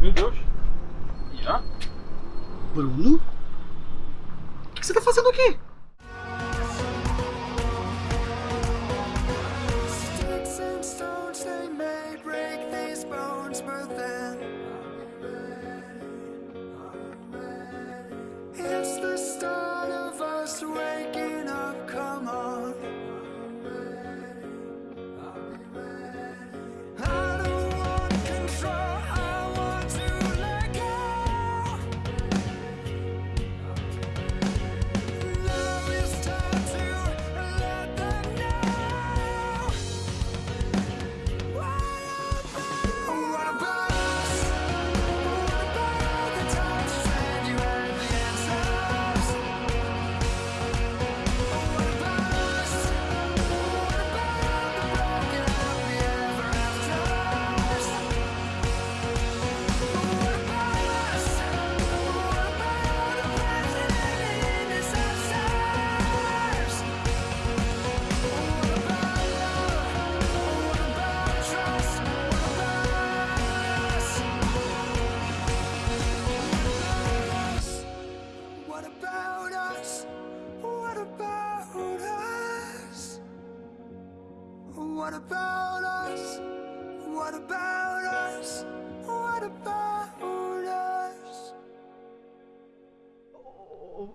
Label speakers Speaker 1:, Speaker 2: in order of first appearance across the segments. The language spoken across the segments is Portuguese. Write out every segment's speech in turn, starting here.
Speaker 1: Meu Deus. Ian?
Speaker 2: Bruno? O que você tá fazendo aqui?
Speaker 3: Sticks and stones,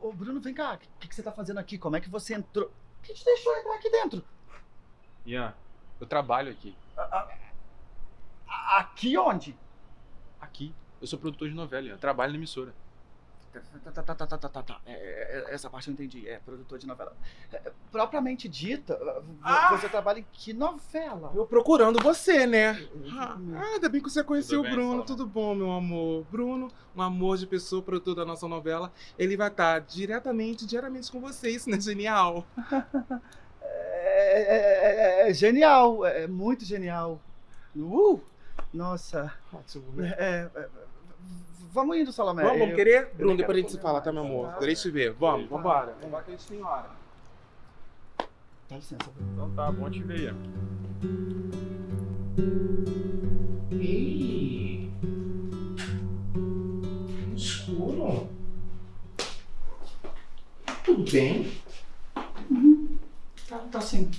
Speaker 2: Ô, Bruno, vem cá. O que, que você tá fazendo aqui? Como é que você entrou? O que te deixou entrar aqui dentro?
Speaker 1: Ian, eu trabalho aqui.
Speaker 2: A- a- Aqui onde?
Speaker 1: Aqui. Eu sou produtor de novela, Ian. Eu trabalho na emissora.
Speaker 2: É, é, essa parte eu entendi. É produtor de novela. É, é, propriamente dita,
Speaker 4: Ah!
Speaker 2: você trabalha em que novela?
Speaker 4: Eu procurando você, né? Ah, ah, ainda bem que você conheceu
Speaker 1: Tudo
Speaker 4: o Bruno. Tudo bom, meu amor? Bruno, um amor de pessoa, produtor da nossa novela. Ele vai estar diretamente, diariamente com você. Isso não é genial?
Speaker 2: É, é- é- é genial, é muito genial. Uh, nossa.
Speaker 4: Ótimo, né?
Speaker 2: Vamos indo, Salomé.
Speaker 4: Vamos, vamos
Speaker 2: Eu-
Speaker 4: querer? Bruno,
Speaker 2: não
Speaker 4: depois a gente se fala, tá, meu amor?
Speaker 2: Tá.
Speaker 4: Eu te ver. Vamos, vambora. Vambora que a gente tem hora.
Speaker 2: Dá licença.
Speaker 1: Então tá, bom te ver.
Speaker 4: Ih! Escuro. Tudo bem?
Speaker 2: Tá, tá sim.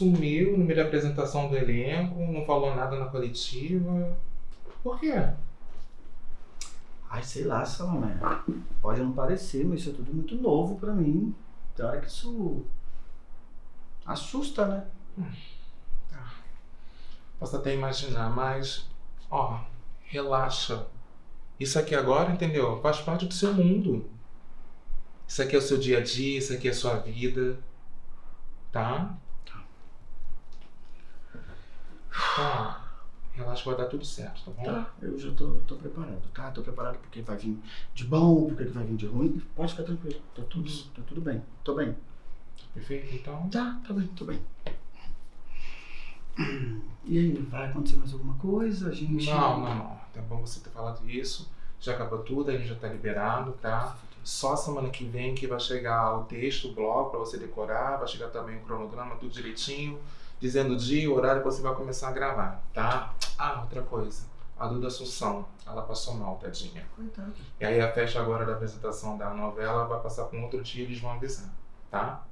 Speaker 4: Sumiu no meio da apresentação do elenco, não falou nada na coletiva. Por quê?
Speaker 2: Ai, sei lá, Salomé. Pode não parecer, mas isso é tudo muito novo pra mim. Tem hora que isso assusta, né?
Speaker 4: Posso até imaginar, mas, ó, relaxa. Isso aqui agora, entendeu? Faz parte do seu mundo. Isso aqui é o seu dia a dia, isso aqui é a sua vida. Tá? Tá. Relaxa, vai dar tudo certo, tá bom?
Speaker 2: Tá, eu já tô, tô preparado, tá? Tô preparado porque vai vir de bom, porque vai vir de ruim. Pode ficar tranquilo. Tá tudo, tá tudo bem. Tô bem.
Speaker 4: Perfeito? Então,
Speaker 2: Tá, tá bem, tô bem. E aí, vai acontecer mais alguma coisa? A gente.
Speaker 4: Não, não, não. Tá bom você ter falado isso. Já acabou tudo, a gente já tá liberado, tá? Só semana que vem que vai chegar o texto, o blog pra você decorar, vai chegar também o cronograma, tudo direitinho, dizendo o dia, o horário que você vai começar a gravar, tá? Ah, outra coisa. A Duda Assunção, ela passou mal, tadinha.
Speaker 2: Coitado.
Speaker 4: E aí a festa agora da apresentação da novela vai passar pra um outro dia e eles vão avisar, tá?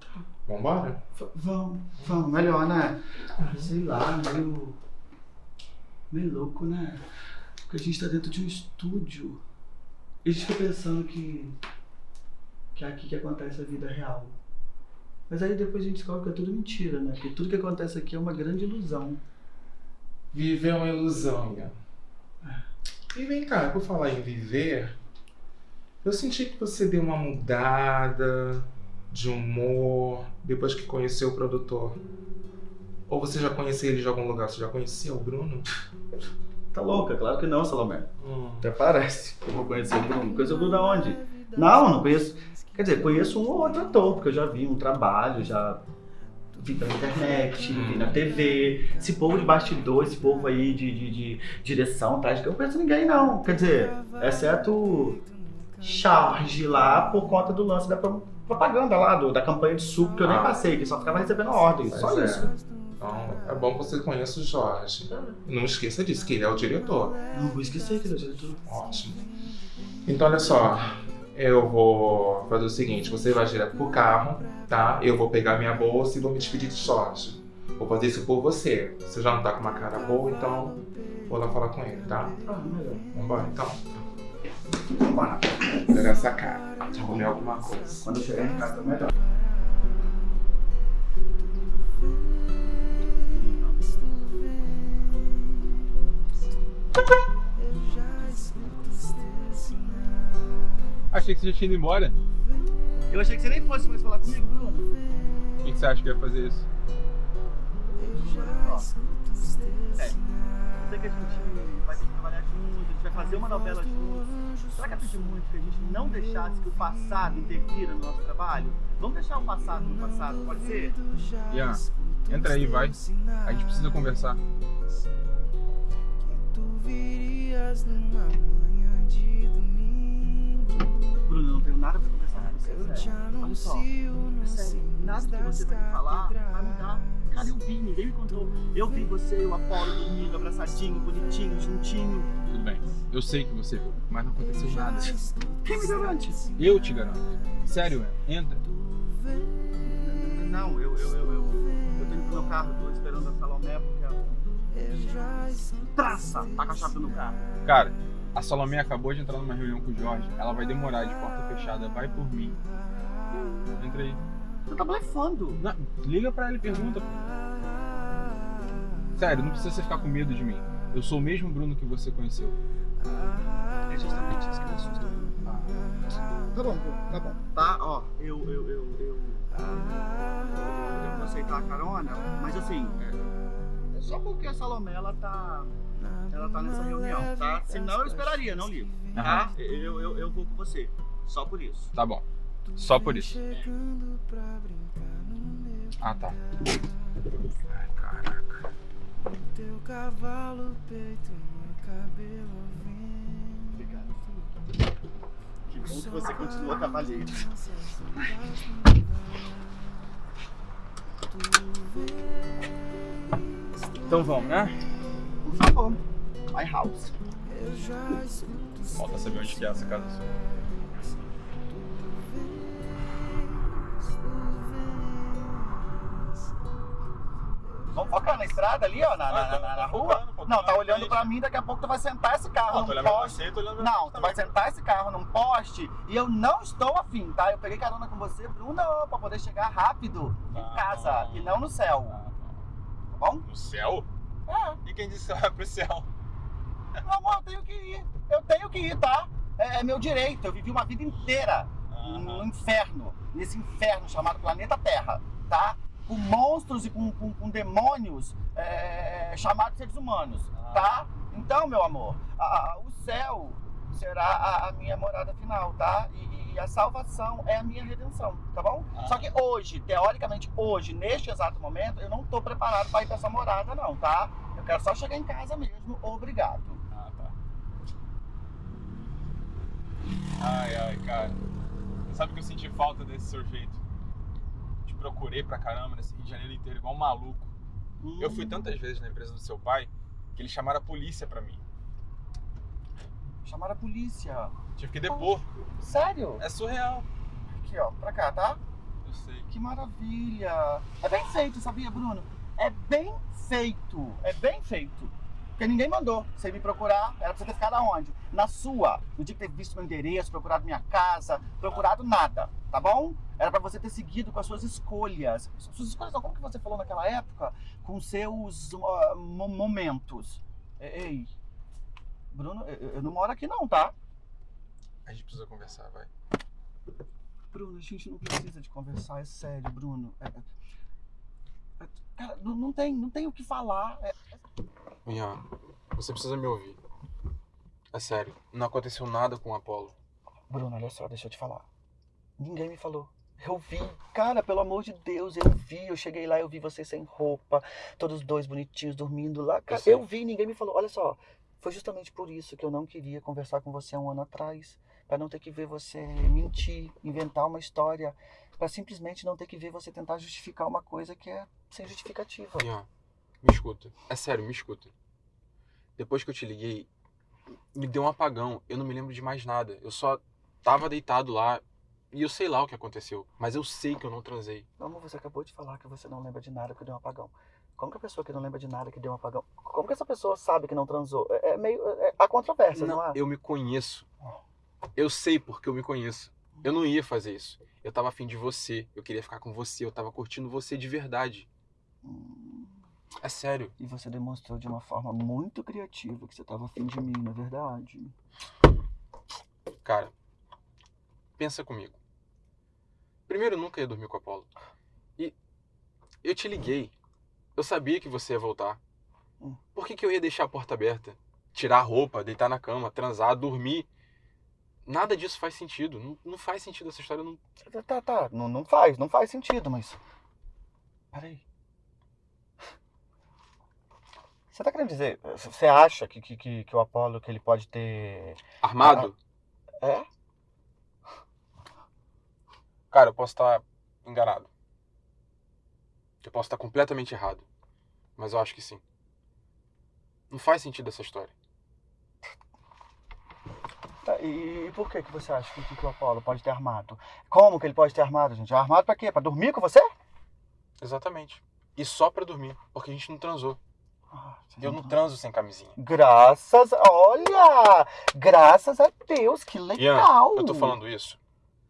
Speaker 4: Vambora?
Speaker 2: V- Vamos, vamos, melhor, né? Sei lá, meio. meio louco, né? Porque a gente tá dentro de um estúdio. E a gente fica pensando que. que é aqui que acontece a vida real. Mas aí depois a gente descobre que é tudo mentira, né? Que tudo que acontece aqui é uma grande ilusão.
Speaker 4: Viver é uma ilusão, Ian. E vem cá, por falar em viver, eu senti que você deu uma mudada de humor depois que conheceu o produtor. Ou você já conhecia ele de algum lugar? Você já conhecia o Bruno?
Speaker 2: Tá louca? Claro que não, Salomé.
Speaker 4: Hum.
Speaker 2: Até parece eu vou conhecer o Bruno. Conhecer o Bruno aonde? Não, não conheço. Quer dizer, conheço um ou outro ator, porque eu já vi um trabalho, já vi pela internet, vi na TV. Esse povo de bastidor, esse povo aí de, de, de direção, tá? Eu não conheço ninguém, não. Quer dizer, exceto charge lá por conta do lance da pro- propaganda lá, do- da campanha de suco, que eu nem
Speaker 4: Ah.
Speaker 2: passei, que só ficava recebendo ordem. Só
Speaker 4: é.
Speaker 2: isso.
Speaker 4: Então, É bom que você conheça o Jorge. Não esqueça disso, que ele é o diretor.
Speaker 2: Não vou esquecer que ele é o diretor.
Speaker 4: Ótimo. Então, olha só. Eu vou fazer o seguinte: você vai direto pro carro, tá? Eu vou pegar minha bolsa e vou me despedir de Jorge. Vou fazer isso por você. Você já não tá com uma cara boa, então vou lá falar com ele, tá?
Speaker 2: Ah, melhor.
Speaker 4: Vambora, então.
Speaker 2: Vambora.
Speaker 4: Pegar essa cara. Vou comer alguma coisa.
Speaker 2: Quando eu chegar em casa, melhor.
Speaker 5: Achei que você já tinha ido embora.
Speaker 2: Eu achei que você nem fosse mais falar comigo, Bruno.
Speaker 5: Por que que você acha que ia fazer isso?
Speaker 2: Ó, é, eu sei que a gente vai ter que trabalhar junto, a gente vai fazer uma novela juntos. Será que eu pedi muito que a gente não deixasse que o passado interfira no nosso trabalho? Vamos deixar o passado no passado, pode ser?
Speaker 5: Ian, entra aí, vai. A gente precisa conversar.
Speaker 2: Bruno, eu não tenho nada pra conversar com você, sério. Olha só, é sério, nada que você vai me falar vai mudar. Cara, eu vi, ninguém me contou. Eu vi você e o Apolo dormindo, abraçadinho, bonitinho, juntinho.
Speaker 5: Tudo bem. Eu sei que você viu, mas não aconteceu nada.
Speaker 2: Quem me garante?
Speaker 5: Eu te garanto. Sério, entra.
Speaker 2: Não, eu, eu, eu, eu, eu tô indo pro meu carro, tô esperando a Salomé porque ela... Traça! Tá com a chave no carro.
Speaker 5: Cara, a Salomé acabou de entrar numa reunião com o Jorge. Ela vai demorar de porta fechada. Vai por mim. Entra aí.
Speaker 2: Você tá blefando.
Speaker 5: Não, liga pra ela e pergunta. Sério, não precisa você ficar com medo de mim. Eu sou o mesmo Bruno que você conheceu.
Speaker 2: É justamente isso que me assusta. Tá bom, Bruno, tá bom. Tá, ó, eu, eu, eu, eu... Eu tenho que aceitar a carona, mas assim, é, é só porque a Salomé, ela tá... Ela tá nessa reunião, tá? Senão eu esperaria, não ligo, tá? Eu, eu, eu vou com você, só por isso.
Speaker 5: Tá bom. Só por isso. Ah, tá.
Speaker 4: Ai, caraca.
Speaker 6: Teu cavalo, peito, meu cabelo
Speaker 2: Obrigado. Que bom que você continua cavalheiro.
Speaker 5: Então vamos, né?
Speaker 2: Por favor, my house.
Speaker 5: Falta saber onde que é essa casa.
Speaker 2: Vamos focar na estrada ali, ó, na, na, na- na rua? Não, tá olhando pra mim, daqui a pouco tu vai sentar esse carro num poste. Não, tu vai sentar esse carro num poste e eu não estou afim, tá? Eu peguei carona com você, Bruno, pra poder chegar rápido em
Speaker 5: Tá
Speaker 2: casa e não no céu, tá bom?
Speaker 5: No céu?
Speaker 2: É,
Speaker 5: E quem disse que vai pro céu?
Speaker 2: meu amor, eu tenho que ir. Eu tenho que ir, tá? É, é meu direito. Eu vivi uma vida inteira no inferno, nesse inferno chamado planeta Terra, tá? Com monstros e com, com- com demônios é, chamados seres humanos, tá? Então, meu amor, a- a- o céu será a, a minha morada final, tá? E, e a salvação é a minha redenção, tá bom? Só que hoje, teoricamente, hoje, neste exato momento, eu não tô preparado para ir para essa morada, não, tá? Eu quero só chegar em casa mesmo, obrigado.
Speaker 5: Ah, tá. Ai, ai, cara. Sabe que eu senti falta desse jeito? Te procurei pra caramba nesse Rio de Janeiro inteiro, igual um maluco. Eu fui tantas vezes na empresa do seu pai que eles chamaram a polícia pra mim.
Speaker 2: Chamar a polícia.
Speaker 5: Tive que depor.
Speaker 2: Sério?
Speaker 5: É surreal.
Speaker 2: Aqui, ó, pra cá, tá?
Speaker 5: Eu sei.
Speaker 2: Que maravilha! É bem feito, sabia, Bruno? É bem feito, é bem feito. Porque ninguém mandou você me procurar, era pra você ter ficado aonde? Na sua. No dia que ter visto meu endereço, procurado minha casa, procurado nada, tá bom? Era pra você ter seguido com as suas escolhas. Suas escolhas não, como que você falou naquela época? Com seus mo- momentos. Ei, Bruno, eu, eu não moro aqui não, tá?
Speaker 5: A gente precisa conversar, vai.
Speaker 2: Bruno, a gente não precisa de conversar, é sério, Bruno. É- é- é- cara, não, não tem, não tem o que falar. É-
Speaker 5: Ian, você precisa me ouvir. É sério, não aconteceu nada com o Apolo.
Speaker 2: Bruno, olha só, deixa eu te falar. Ninguém me falou. Eu vi, cara, pelo amor de Deus, eu vi. Eu cheguei lá, eu vi vocês sem roupa, todos dois bonitinhos dormindo lá. Cara,
Speaker 5: sei.
Speaker 2: eu vi, ninguém me falou. Olha só, foi justamente por isso que eu não queria conversar com você há um ano atrás. Pra não ter que ver você mentir, inventar uma história. Pra simplesmente não ter que ver você tentar justificar uma coisa que é sem justificativa.
Speaker 5: Ian, Me escuta. É sério, me escuta. Depois que eu te liguei, me deu um apagão. Eu não me lembro de mais nada. Eu só tava deitado lá e eu sei lá o que aconteceu. Mas eu sei que eu não transei.
Speaker 2: Amor, você acabou de falar que você não lembra de nada que deu um apagão. Como que a pessoa que não lembra de nada que deu um apagão. Como que essa pessoa sabe que não transou? É, é meio. É, há controvérsias, não,
Speaker 5: Não,
Speaker 2: há?
Speaker 5: eu me conheço. Eu sei porque eu me conheço. Eu não ia fazer isso. Eu tava afim de você. Eu queria ficar com você. Eu tava curtindo você de verdade.
Speaker 2: Hum,
Speaker 5: É sério.
Speaker 2: E você demonstrou de uma forma muito criativa que você estava afim de mim, na verdade.
Speaker 5: Cara, pensa comigo. Primeiro, eu nunca ia dormir com o Apolo. E eu te liguei. Eu sabia que você ia voltar.
Speaker 2: Hum.
Speaker 5: Por que, que eu ia deixar a porta aberta? Tirar a roupa, deitar na cama, transar, dormir? Nada disso faz sentido. Não, não faz sentido essa história. Não...
Speaker 2: Tá, tá, tá. Não, não faz, não faz sentido, mas. Peraí. Você tá querendo dizer. Você acha que, que, que, que o Apolo que ele pode ter.
Speaker 5: Armado?
Speaker 2: É?
Speaker 5: Cara, eu posso estar enganado. Eu posso estar completamente errado. Mas eu acho que sim. Não faz sentido essa história.
Speaker 2: Tá, e, e por que, que você acha que, que o Apolo pode ter armado? Como que ele pode ter armado, gente? Armado pra quê? Pra dormir com você?
Speaker 5: Exatamente. E só pra dormir, porque a gente não transou.
Speaker 2: Ah,
Speaker 5: Eu não transo sem camisinha.
Speaker 2: Graças. Olha! Graças a Deus, que
Speaker 5: Ian,
Speaker 2: legal!
Speaker 5: eu tô falando isso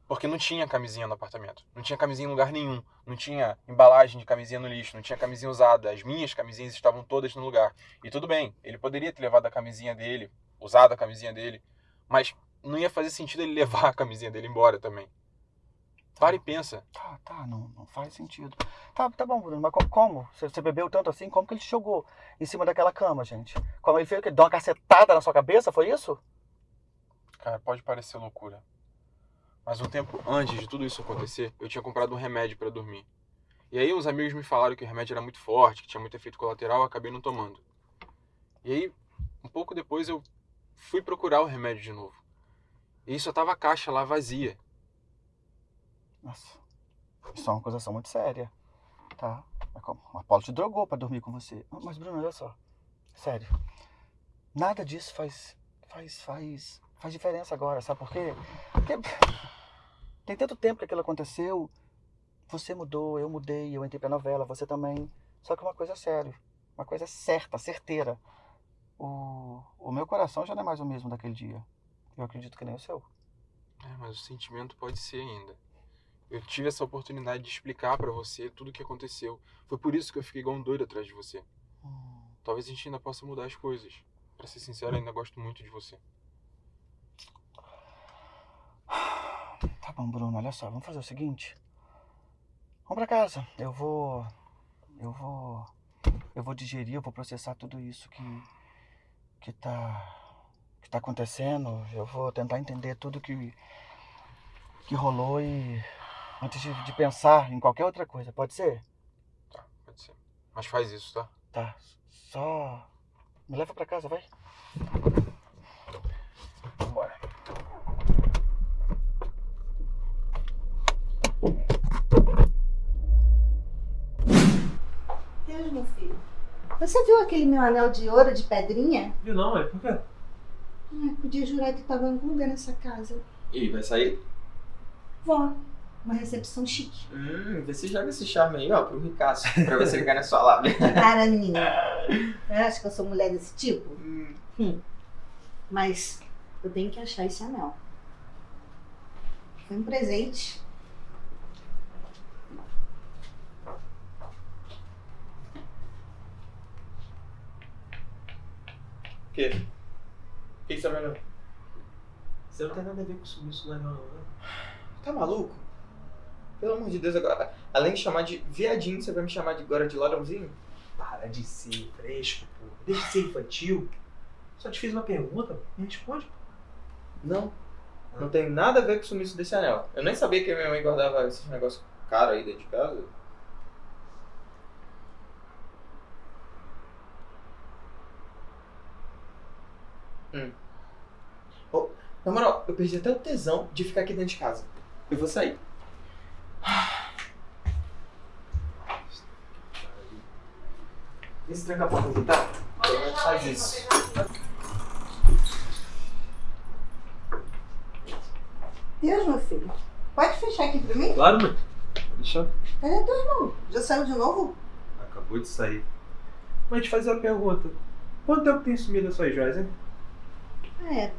Speaker 5: porque não tinha camisinha no apartamento. Não tinha camisinha em lugar nenhum. Não tinha embalagem de camisinha no lixo. Não tinha camisinha usada. As minhas camisinhas estavam todas no lugar. E tudo bem, ele poderia ter levado a camisinha dele, usado a camisinha dele, mas não ia fazer sentido ele levar a camisinha dele embora também. Para e pensa.
Speaker 2: Tá, tá, não, não faz sentido. Tá, tá bom, Bruno, mas co- como? Você, você bebeu tanto assim? Como que ele te jogou em cima daquela cama, gente? Como ele fez o quê? Deu uma cacetada na sua cabeça, foi isso?
Speaker 5: Cara, pode parecer loucura. Mas um tempo antes de tudo isso acontecer, eu tinha comprado um remédio pra dormir. E aí uns amigos me falaram que o remédio era muito forte, que tinha muito efeito colateral, eu acabei não tomando. E aí, um pouco depois eu fui procurar o remédio de novo. E só tava a caixa lá vazia.
Speaker 2: Nossa, isso é uma acusação muito séria, tá? É o Apolo te drogou pra dormir com você. Mas, Bruno, olha só, sério, nada disso faz, faz, faz, faz diferença agora, sabe por quê? Porque tem tanto tempo que aquilo aconteceu, você mudou, eu mudei, eu entrei pra novela, você também. Só que uma coisa é sério, uma coisa certa, certeira. O, o meu coração já não é mais o mesmo daquele dia. Eu acredito que nem o seu.
Speaker 5: É, mas o sentimento pode ser ainda. Eu tive essa oportunidade de explicar pra você tudo o que aconteceu. Foi por isso que eu fiquei igual um doido atrás de você.
Speaker 2: Hum.
Speaker 5: Talvez a gente ainda possa mudar as coisas. Pra ser sincero, eu ainda gosto muito de você.
Speaker 2: Tá bom, Bruno, olha só, vamos fazer o seguinte. Vamos pra casa. Eu vou. Eu vou. Eu vou digerir, eu vou processar tudo isso que. que tá. que tá acontecendo. Eu vou tentar entender tudo que. que rolou e. antes de, de pensar em qualquer outra coisa, pode ser?
Speaker 5: Tá, pode ser. Mas faz isso, tá?
Speaker 2: Tá. Só. Me leva pra casa, vai.
Speaker 5: Vambora.
Speaker 7: Meu filho. Você viu aquele meu anel de ouro de pedrinha?
Speaker 8: Viu não, é? Por quê?
Speaker 7: Ai, podia jurar que estava em algum lugar nessa casa.
Speaker 9: E vai sair?
Speaker 7: Vó, uma recepção chique.
Speaker 9: Hum, vê se joga esse charme aí, ó, pro ricaço. Pra você ligar na sua lábia.
Speaker 7: Para, menina. Acha que eu sou mulher desse tipo? Hum. Mas eu tenho que achar esse anel. Foi um presente.
Speaker 9: Quê? O que que você tá vendo?
Speaker 8: Você não tem nada a ver com isso, não é não, né?
Speaker 9: Tá maluco? Pelo amor de Deus, agora, além de chamar de viadinho, você vai me chamar de agora de ladrãozinho?
Speaker 8: Para de ser fresco, pô. Deixa de ser infantil. Só te fiz uma pergunta, me responde. pô.
Speaker 9: Não. Não tem nada a ver com o sumiço desse anel. Eu nem sabia que a minha mãe guardava esses negócios caros aí dentro de casa. Hum. Oh, na moral, eu perdi até o tesão de ficar aqui dentro de casa. Eu vou sair.
Speaker 10: Vê se tranca a porta aqui, tá? Faz isso.
Speaker 7: Deus, meu filho. Pode fechar aqui pra mim?
Speaker 10: Claro, mãe. Deixa.
Speaker 7: Cadê teu irmão? Já saiu de novo?
Speaker 10: Acabou de sair. Mãe, te fazer uma pergunta. Quanto tempo tem sumido as suas joias, hein?
Speaker 7: É.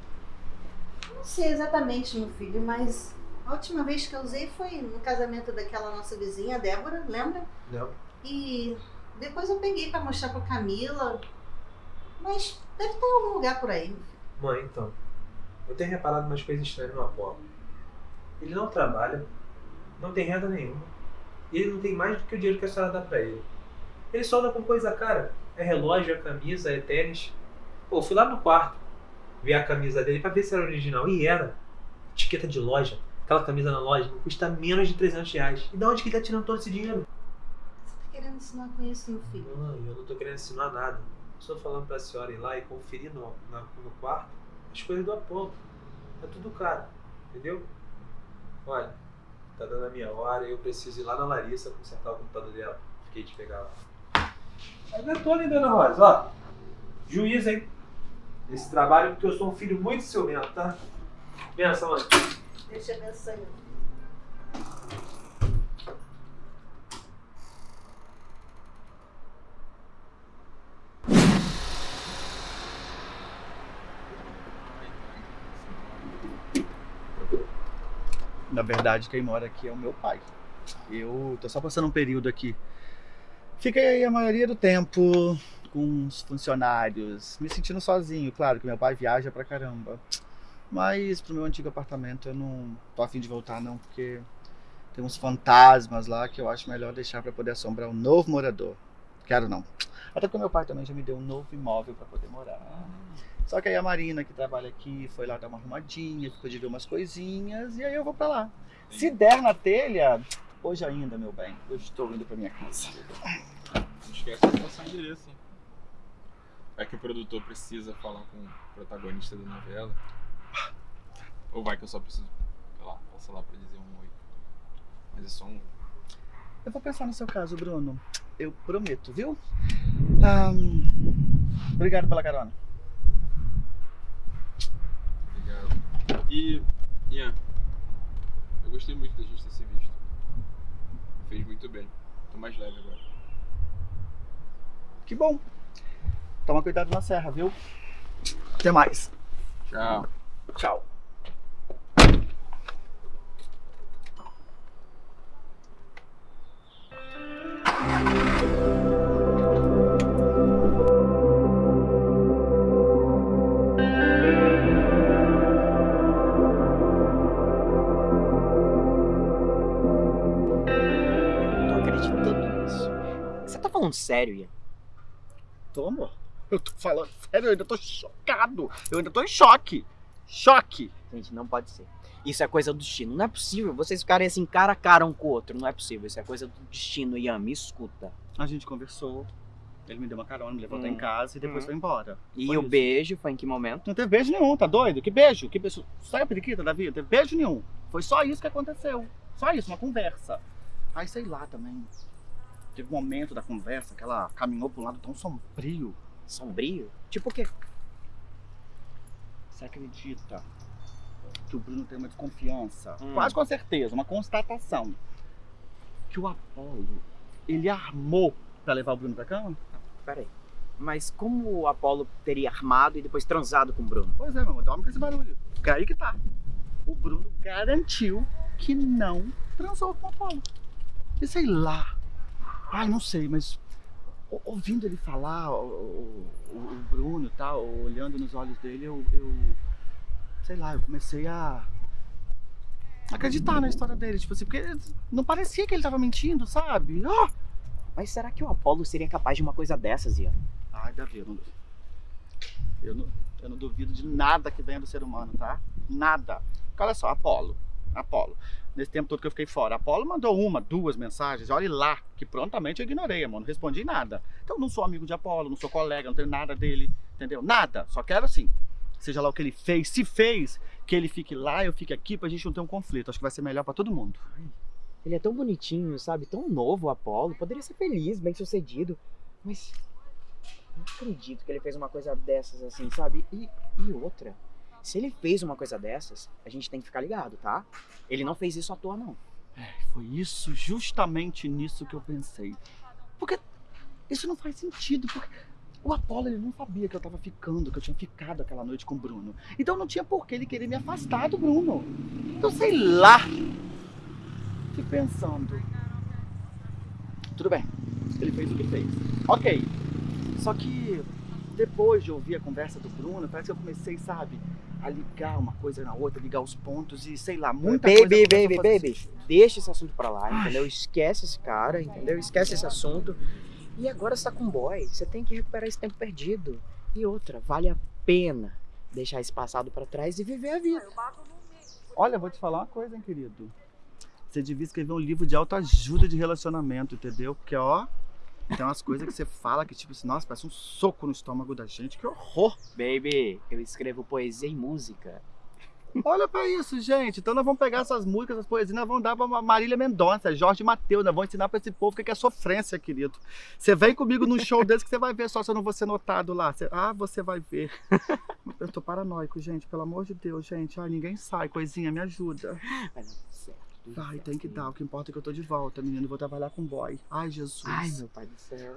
Speaker 7: Não sei exatamente, meu filho, mas a última vez que eu usei foi no casamento daquela nossa vizinha, Débora, lembra?
Speaker 10: Não.
Speaker 7: E depois eu peguei pra mostrar pra Camila. Mas deve ter algum lugar por aí, meu filho.
Speaker 10: Mãe, então. Eu tenho reparado umas coisas estranhas no Apolo. Ele não trabalha, não tem renda nenhuma. E ele não tem mais do que o dinheiro que a senhora dá pra ele. Ele só anda com coisa cara. É relógio, é camisa, é tênis. Pô, fui lá no quarto ver a camisa dele pra ver se era original. E era. Etiqueta de loja. Aquela camisa na loja não custa menos de 300 reais. E da onde que ele tá tirando todo esse dinheiro?
Speaker 7: Você tá querendo ensinar com isso, meu filho?
Speaker 10: Mãe, eu não tô querendo ensinar nada. Estou falando pra senhora ir lá e conferir no, na- no quarto as coisas do Apolo. É tudo caro, entendeu? Olha, tá dando a minha hora e eu preciso ir lá na Larissa consertar o computador dela. Fiquei de pegar lá. Mas eu tô ali, dona Rosa, ó. Juiz, hein? Esse trabalho porque eu sou um filho muito ciumento, tá? Benção, mãe.
Speaker 7: Deixa eu abençoe.
Speaker 2: Na verdade, quem mora aqui é o meu pai. Eu tô só passando um período aqui. Fiquei aí a maioria do tempo com os funcionários, me sentindo sozinho. Claro que meu pai viaja pra caramba. Mas pro meu antigo apartamento eu não tô afim de voltar não, porque tem uns fantasmas lá que eu acho melhor deixar pra poder assombrar um novo morador. Quero não. Até porque meu pai também já me deu um novo imóvel pra poder morar. Só que aí a Marina, que trabalha aqui, foi lá dar uma arrumadinha, ficou de ver umas coisinhas, e aí eu vou pra lá. Se der na telha, hoje ainda, meu bem, eu estou indo pra minha casa.
Speaker 1: Não esquece de passar o endereço, hein? Vai que o produtor precisa falar com o protagonista da novela. Ou vai que eu só preciso, sei lá, passar lá pra dizer um oi. Mas é só um.
Speaker 2: Eu vou pensar no seu caso, Bruno. Eu prometo, viu? Ahn, obrigado pela carona.
Speaker 1: Obrigado. E, Ian, eu gostei muito da gente ter se visto. Fez muito bem. Tô mais leve agora.
Speaker 2: Que bom. Toma cuidado na serra, viu? Até mais.
Speaker 1: Tchau.
Speaker 2: Tchau.
Speaker 11: Não tô acreditando nisso. Você tá falando sério, Ian?
Speaker 2: Tô, amor. Eu tô falando sério, eu ainda tô chocado. Eu ainda tô em choque. Choque.
Speaker 11: Gente, não pode ser. Isso é coisa do destino. Não é possível vocês ficarem assim cara a cara um com o outro. Não é possível. Isso é coisa do destino, Ian. Me escuta.
Speaker 2: A gente conversou. Ele me deu uma carona, me levou até
Speaker 11: Hum.
Speaker 2: em casa e depois
Speaker 11: Hum.
Speaker 2: foi embora.
Speaker 11: E
Speaker 2: Foi
Speaker 11: o
Speaker 2: isso.
Speaker 11: beijo foi em que momento?
Speaker 2: Não teve beijo nenhum, tá doido? Que beijo? Que beijo? Sai a periquita da vida, não teve beijo nenhum. Foi só isso que aconteceu. Só isso, uma conversa. Aí sei lá também. Teve um momento da conversa que ela caminhou um lado tão sombrio.
Speaker 11: Sombrio? Tipo o quê?
Speaker 2: Você acredita que o Bruno tem uma desconfiança?
Speaker 11: Hum.
Speaker 2: Quase com certeza, uma constatação. Que o Apolo, ele armou pra levar o Bruno pra cama?
Speaker 11: Peraí. Mas como o Apolo teria armado e depois transado com o Bruno?
Speaker 2: Pois é, meu amor, dorme com esse barulho. Porque aí que tá. O Bruno garantiu que não transou com o Apolo. E sei lá. Ai, não sei, mas ouvindo ele falar, o, o- o Bruno tal, olhando nos olhos dele, eu, eu. Sei lá, eu comecei a. acreditar na história dele. Tipo assim, porque não parecia que ele tava mentindo, sabe? Ah!
Speaker 11: Mas será que o Apolo seria capaz de uma coisa dessas, Ian?
Speaker 2: Ai, Davi, eu não, eu não, eu não duvido de nada que venha do ser humano, tá? Nada. Porque olha só, Apolo, Apolo. Nesse tempo todo que eu fiquei fora, Apolo mandou uma, duas mensagens, olhe lá, que prontamente eu ignorei, amor, não respondi nada. Então não sou amigo de Apolo, não sou colega, não tenho nada dele, entendeu? Nada. Só quero assim, seja lá o que ele fez, se fez, que ele fique lá, eu fique aqui pra gente não ter um conflito. Acho que vai ser melhor pra todo mundo.
Speaker 11: Ele é tão bonitinho, sabe? Tão novo o Apolo. Poderia ser feliz, bem sucedido. Mas Não acredito que ele fez uma coisa dessas assim, sabe? E, e outra, se ele fez uma coisa dessas, a gente tem que ficar ligado, tá? Ele não fez isso à toa, não.
Speaker 2: Foi isso, justamente nisso que eu pensei. Porque isso não faz sentido, porque o Apolo ele não sabia que eu tava ficando, que eu tinha ficado aquela noite com o Bruno. Então não tinha por que ele querer me afastar do Bruno. Então sei lá. Fico pensando. Tudo bem, ele fez o que fez. Ok. Só que depois de ouvir a conversa do Bruno, parece que eu comecei, sabe, a ligar uma coisa na outra, ligar os pontos e sei lá, muita coisa.
Speaker 11: baby,
Speaker 2: começou a
Speaker 11: baby,
Speaker 2: fazer
Speaker 11: baby. Deixa esse assunto pra lá, entendeu? Esquece esse cara, entendeu? Esquece esse assunto. E agora você tá com um boy. Você tem que recuperar esse tempo perdido. E outra, vale a pena deixar esse passado pra trás e viver a vida.
Speaker 2: Olha, vou te falar uma coisa, hein, querido. Você devia escrever um livro de autoajuda de relacionamento, entendeu? Porque, ó, tem umas coisas que você fala que, tipo assim, nossa, parece um soco no estômago da gente. Que horror!
Speaker 11: Baby, eu escrevo poesia e música.
Speaker 2: Olha pra isso, gente. Então nós vamos pegar essas músicas, essas poesias, nós vamos dar pra Marília Mendonça, Jorge Mateus, nós vamos ensinar pra esse povo o que é sofrência, querido. Você vem comigo num show desse que você vai ver só se eu não vou ser notado lá. Você- Ah, você vai ver. Eu tô paranoico, gente, pelo amor de Deus, gente. Ai, ninguém sai, coisinha, me ajuda.
Speaker 11: Vai dar tudo certo.
Speaker 2: Vai, tem que dar. O que importa é que eu tô de volta, menino. Eu vou trabalhar com boy. Ai, Jesus.
Speaker 11: Ai, meu pai do céu.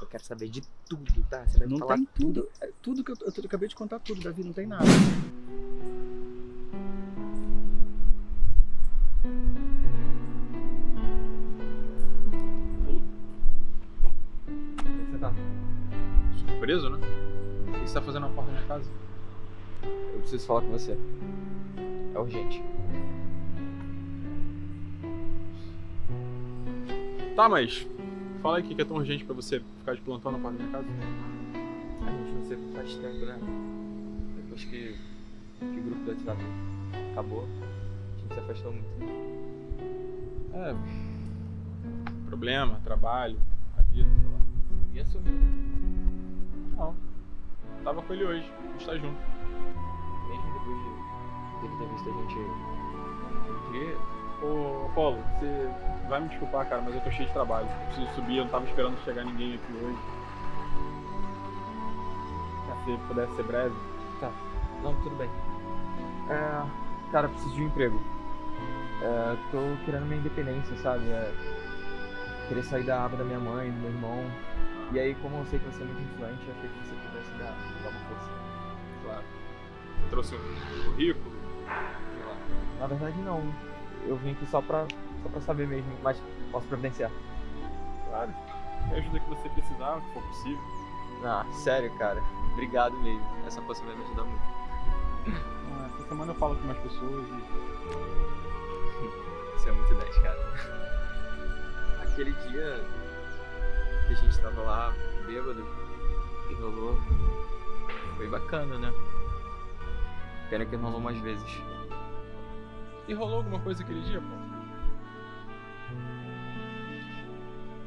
Speaker 11: Eu quero saber de tudo, tá? Você vai me
Speaker 2: não
Speaker 11: falar
Speaker 2: tem tudo. É tudo que eu, eu, eu acabei de contar tudo, Davi, não tem nada.
Speaker 8: Onde é que você tá?
Speaker 1: Surpreso, né? O que você tá fazendo na porta da minha casa?
Speaker 8: Eu preciso falar com você. É urgente.
Speaker 1: Tá, mas fala aí o que é tão urgente pra você ficar de plantão na porta da minha casa.
Speaker 8: A gente não se faz tempo, né? Depois que, que o grupo do WhatsApp acabou, a gente se afastou muito.
Speaker 1: É. Problema, trabalho, a vida, sei lá.
Speaker 8: E assumiu, né?
Speaker 1: Não. Tava com ele hoje, a gente tá junto.
Speaker 8: Mesmo depois de dele ter visto a gente um dia.
Speaker 1: Ô, Apolo, você vai me desculpar, cara, mas eu tô cheio de trabalho. Eu preciso subir, eu não tava esperando chegar ninguém aqui hoje. Se pudesse ser breve.
Speaker 8: Não, tudo bem. É, cara, preciso de um emprego. É, tô querendo minha independência, sabe? É, querer sair da aba da minha mãe, do meu irmão. E aí, como eu sei que você é muito influente, eu achei que você pudesse dar, dar uma força.
Speaker 1: Claro. Você trouxe um currículo? Sei lá.
Speaker 8: Na verdade, não. Eu vim aqui só pra, só pra saber mesmo, mas posso providenciar.
Speaker 1: Claro. E a ajuda que você precisar, que for possível.
Speaker 8: Ah, sério, cara. Obrigado mesmo. Essa força vai me ajudar muito.
Speaker 1: Ah, Essa semana eu falo com mais pessoas e.
Speaker 8: Isso é muito 10, cara. Aquele dia que a gente tava lá, bêbado, e rolou. Foi bacana, né? Pena que rolou mais vezes.
Speaker 1: E rolou alguma coisa aquele dia, pô?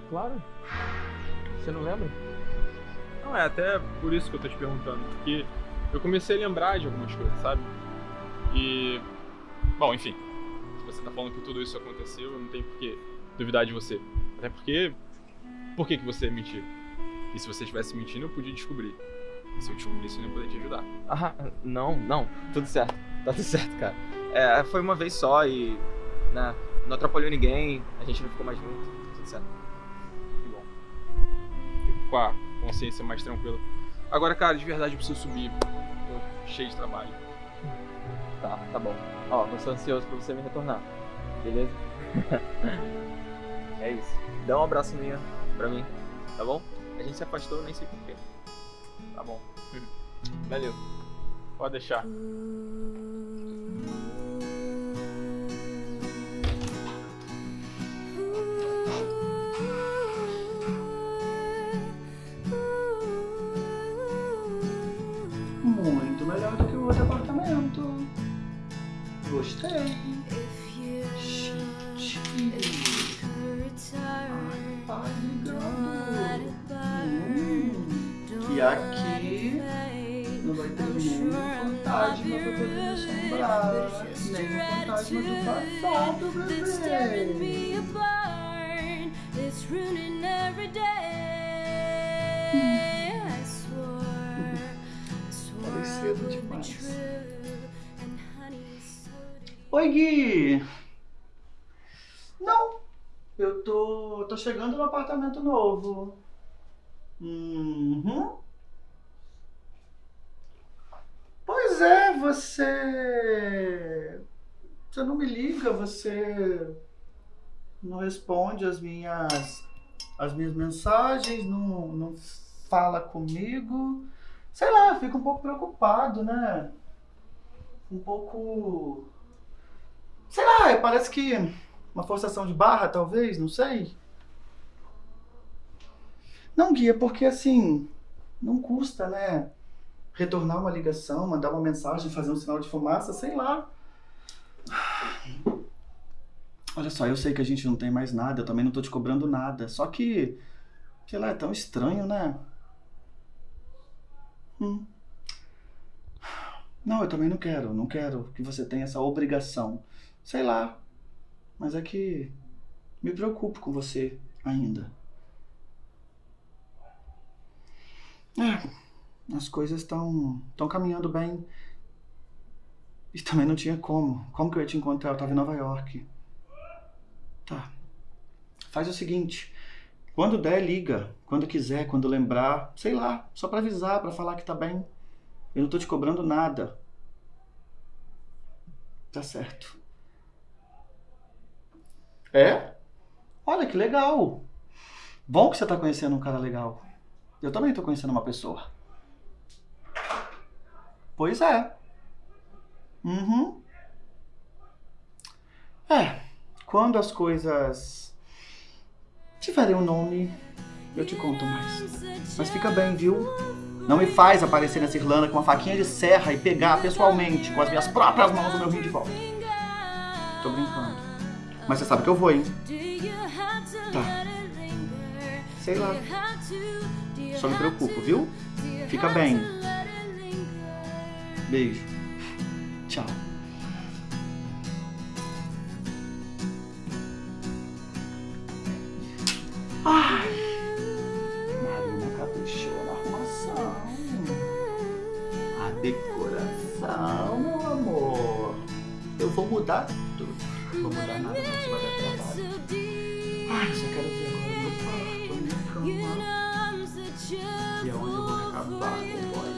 Speaker 8: Claro. Você não lembra?
Speaker 1: Não, é até por isso que eu tô te perguntando, porque eu comecei a lembrar de algumas coisas, sabe? E. Bom, enfim. Se você tá falando que tudo isso aconteceu, eu não tenho por que duvidar de você. Até porque. Por que, que você mentiu? E se você estivesse mentindo, eu podia descobrir. E se eu descobrisse, eu não ia poder te ajudar.
Speaker 8: Ah, não, não. Tudo certo. Tá tudo certo, cara. É, foi uma vez só e. Né, não atrapalhou ninguém, a gente não ficou mais junto. Tudo certo.
Speaker 1: Que bom. Fico com a consciência mais tranquila. Agora, cara, de verdade eu preciso subir. Tô cheio de trabalho.
Speaker 8: Tá, tá bom. Ó, eu sou ansioso pra você me retornar. Beleza? é isso. Dá um abraço minha pra mim, tá bom? A gente se afastou, nem sei porquê.
Speaker 1: Tá bom.
Speaker 8: Valeu.
Speaker 1: Pode deixar.
Speaker 2: Gostei. Gente. Ai, tá ligando. Hum, que aqui não vai ter nenhum fantasma pra poder me assombrar. Nem o fantasma do passado, bebê.
Speaker 12: It's ruining
Speaker 2: Oi, Gui! Não, eu tô, tô chegando no apartamento novo. Uhum. Pois é, você. Você não me liga, você não responde as minhas as minhas mensagens, não, não fala comigo. Sei lá, fico um pouco preocupado, né? Um pouco. Sei lá, parece que uma forçação de barra, talvez, não sei. Não, Guia, porque assim, não custa, né? Retornar uma ligação, mandar uma mensagem, fazer um sinal de fumaça, sei lá. Olha só, eu sei que a gente não tem mais nada, eu também não tô te cobrando nada. Só que, sei lá, é tão estranho, né? Hum. Não, eu também não quero, não quero que você tenha essa obrigação. Sei lá. Mas é que me preocupo com você ainda. É, as coisas estão estão caminhando bem. E também não tinha como. Como que eu ia te encontrar? Eu tava em Nova York. Tá. Faz o seguinte. Quando der, liga. Quando quiser, quando lembrar. Sei lá. Só pra avisar, pra falar que tá bem. Eu não tô te cobrando nada. Tá certo. É? Olha que legal. Bom que você tá conhecendo um cara legal. Eu também tô conhecendo uma pessoa. Pois é. Uhum. É. Quando as coisas tiverem um nome, eu te conto mais. Mas fica bem, viu? Não me faz aparecer nessa Irlanda com uma faquinha de serra e pegar pessoalmente, com as minhas próprias mãos, o meu rim de volta. Tô brincando. Mas você sabe que eu vou, hein? Tá. Sei lá. Só me preocupo, viu? Fica bem. Beijo. Tchau. Ai. Marina caprichou na arrumação. A decoração, meu amor. Eu vou mudar tudo. Vou mudar nada, mas vai dar trabalho. Ai, só quero ver agora meu quarto, minha cama. E é onde eu vou acabar com o boy.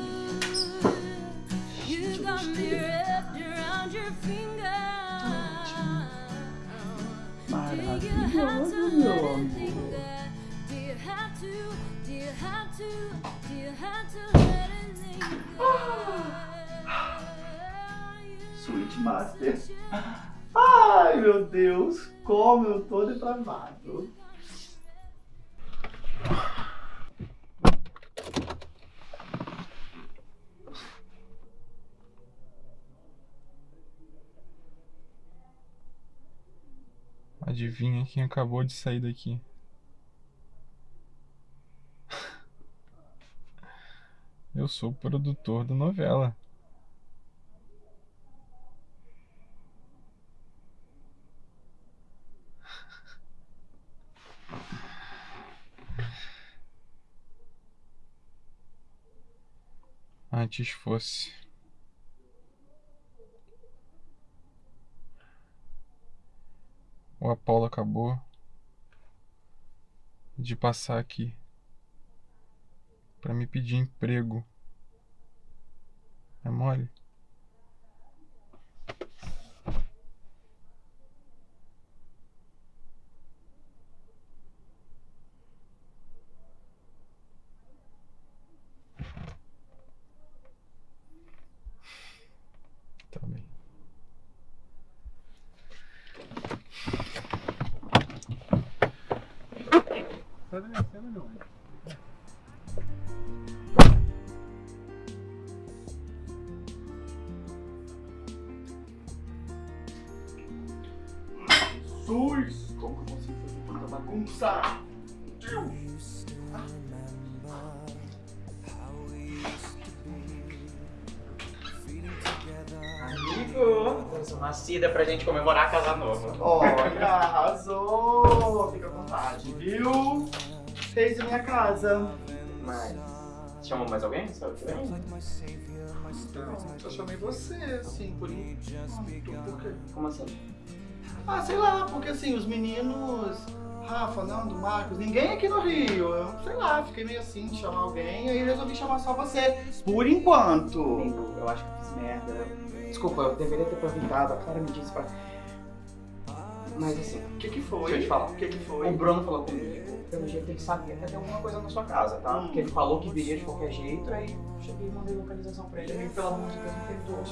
Speaker 2: Gente, eu gostei. Maravilhoso, meu amor. Sweet Master. Ai, meu Deus, como eu tô depravado.
Speaker 5: Adivinha quem acabou de sair daqui? Eu sou o produtor da novela. Antes fosse. O Apolo acabou de passar aqui para me pedir emprego. É mole? Tá bem. Tá descendo não.
Speaker 2: Jesus! Como que eu consigo fazer tanta bagunça? Deus!
Speaker 11: Amigo, trouxe uma cida pra gente comemorar a casa nova.
Speaker 2: Olha, arrasou! Fica à vontade, viu? Fez a minha casa.
Speaker 11: Mas, Chamou mais alguém? Sabe?
Speaker 2: Eu chamei você, assim, por enquanto. Por quê?
Speaker 11: Como assim?
Speaker 2: Ah, sei lá, porque assim, os meninos. Rafa, Nando, Marcos, ninguém aqui no Rio. Eu, sei lá, fiquei meio assim de chamar alguém, aí resolvi chamar só você. Por enquanto.
Speaker 11: Amigo, eu acho que eu fiz merda. Desculpa, eu deveria ter aproveitado. A Clara me disse pra. Mas assim,
Speaker 2: O que que foi?
Speaker 11: Deixa eu te falar.
Speaker 2: O que que foi?
Speaker 11: o Bruno falou comigo. Pelo jeito ele sabia que ia ter alguma coisa na sua casa, tá?
Speaker 2: Hum.
Speaker 11: Porque ele falou que viria de qualquer jeito, aí eu cheguei e mandei localização pra ele. Amigo, pelo amor de Deus, não perdoa.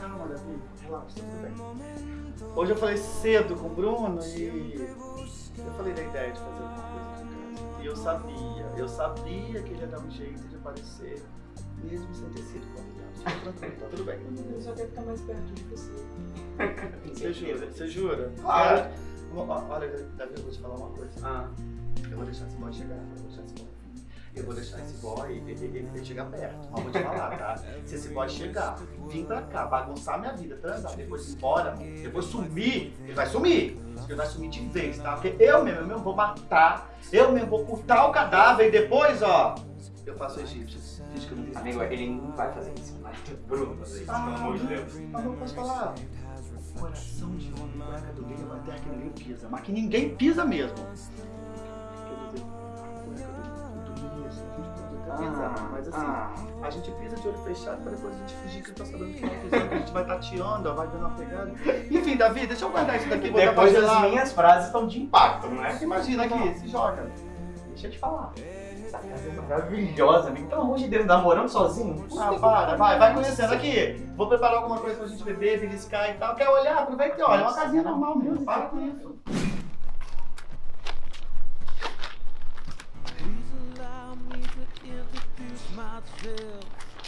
Speaker 2: Calma, Davi.
Speaker 11: Relaxa, tá tudo bem.
Speaker 2: Hoje eu falei cedo com o Bruno e eu falei da ideia de fazer alguma coisa aqui em casa. E eu sabia, eu sabia que ele ia dar um jeito de aparecer, mesmo sem ter sido convidado. Tá tudo bem.
Speaker 11: Eu só quero ficar mais perto de você.
Speaker 2: Você jura? Você jura?
Speaker 11: Claro.
Speaker 2: Olha, olha, Davi, eu vou te falar uma coisa.
Speaker 11: Ah,
Speaker 2: Eu vou deixar esse boy chegar, eu vou deixar esse boy. Eu vou deixar esse boy, ele, ele, ele chegar perto. Mas vou te falar, tá? Se esse boy chegar, vir pra cá, bagunçar minha vida, transar, depois ir embora, depois sumir, ele vai sumir. Ele vai sumir de vez, tá? Porque eu mesmo, eu mesmo vou matar, eu mesmo vou cortar o cadáver e depois, ó, eu faço egípcio. Diz que eu não fiz
Speaker 11: amigo, ele não vai fazer isso. Vai ter Bruno fazer isso, pelo amor de Deus.
Speaker 2: Mas não posso falar. Coração de homem, cueca do meio, até que ninguém pisa. Mas que ninguém pisa mesmo. Início, a gente. Mas assim,
Speaker 11: ah,
Speaker 2: a gente pisa de olho fechado pra depois a gente fingir que não tá sabendo que tá pisando, que a gente vai tateando, vai dando uma pegada. Enfim, Davi, deixa eu guardar isso daqui
Speaker 11: depois as minhas frases estão de impacto, não é?
Speaker 2: Imagina aqui, se joga.
Speaker 11: Deixa eu te falar. Essa casa é maravilhosa, amigo. Pelo amor de Deus, namorando sozinho?
Speaker 2: Ah, para, vai, vai conhecendo aqui. Vou preparar alguma coisa pra gente beber, beliscar e tal. Quer olhar? Aproveita e olha. É uma casinha normal mesmo. Para com isso.
Speaker 6: Myself.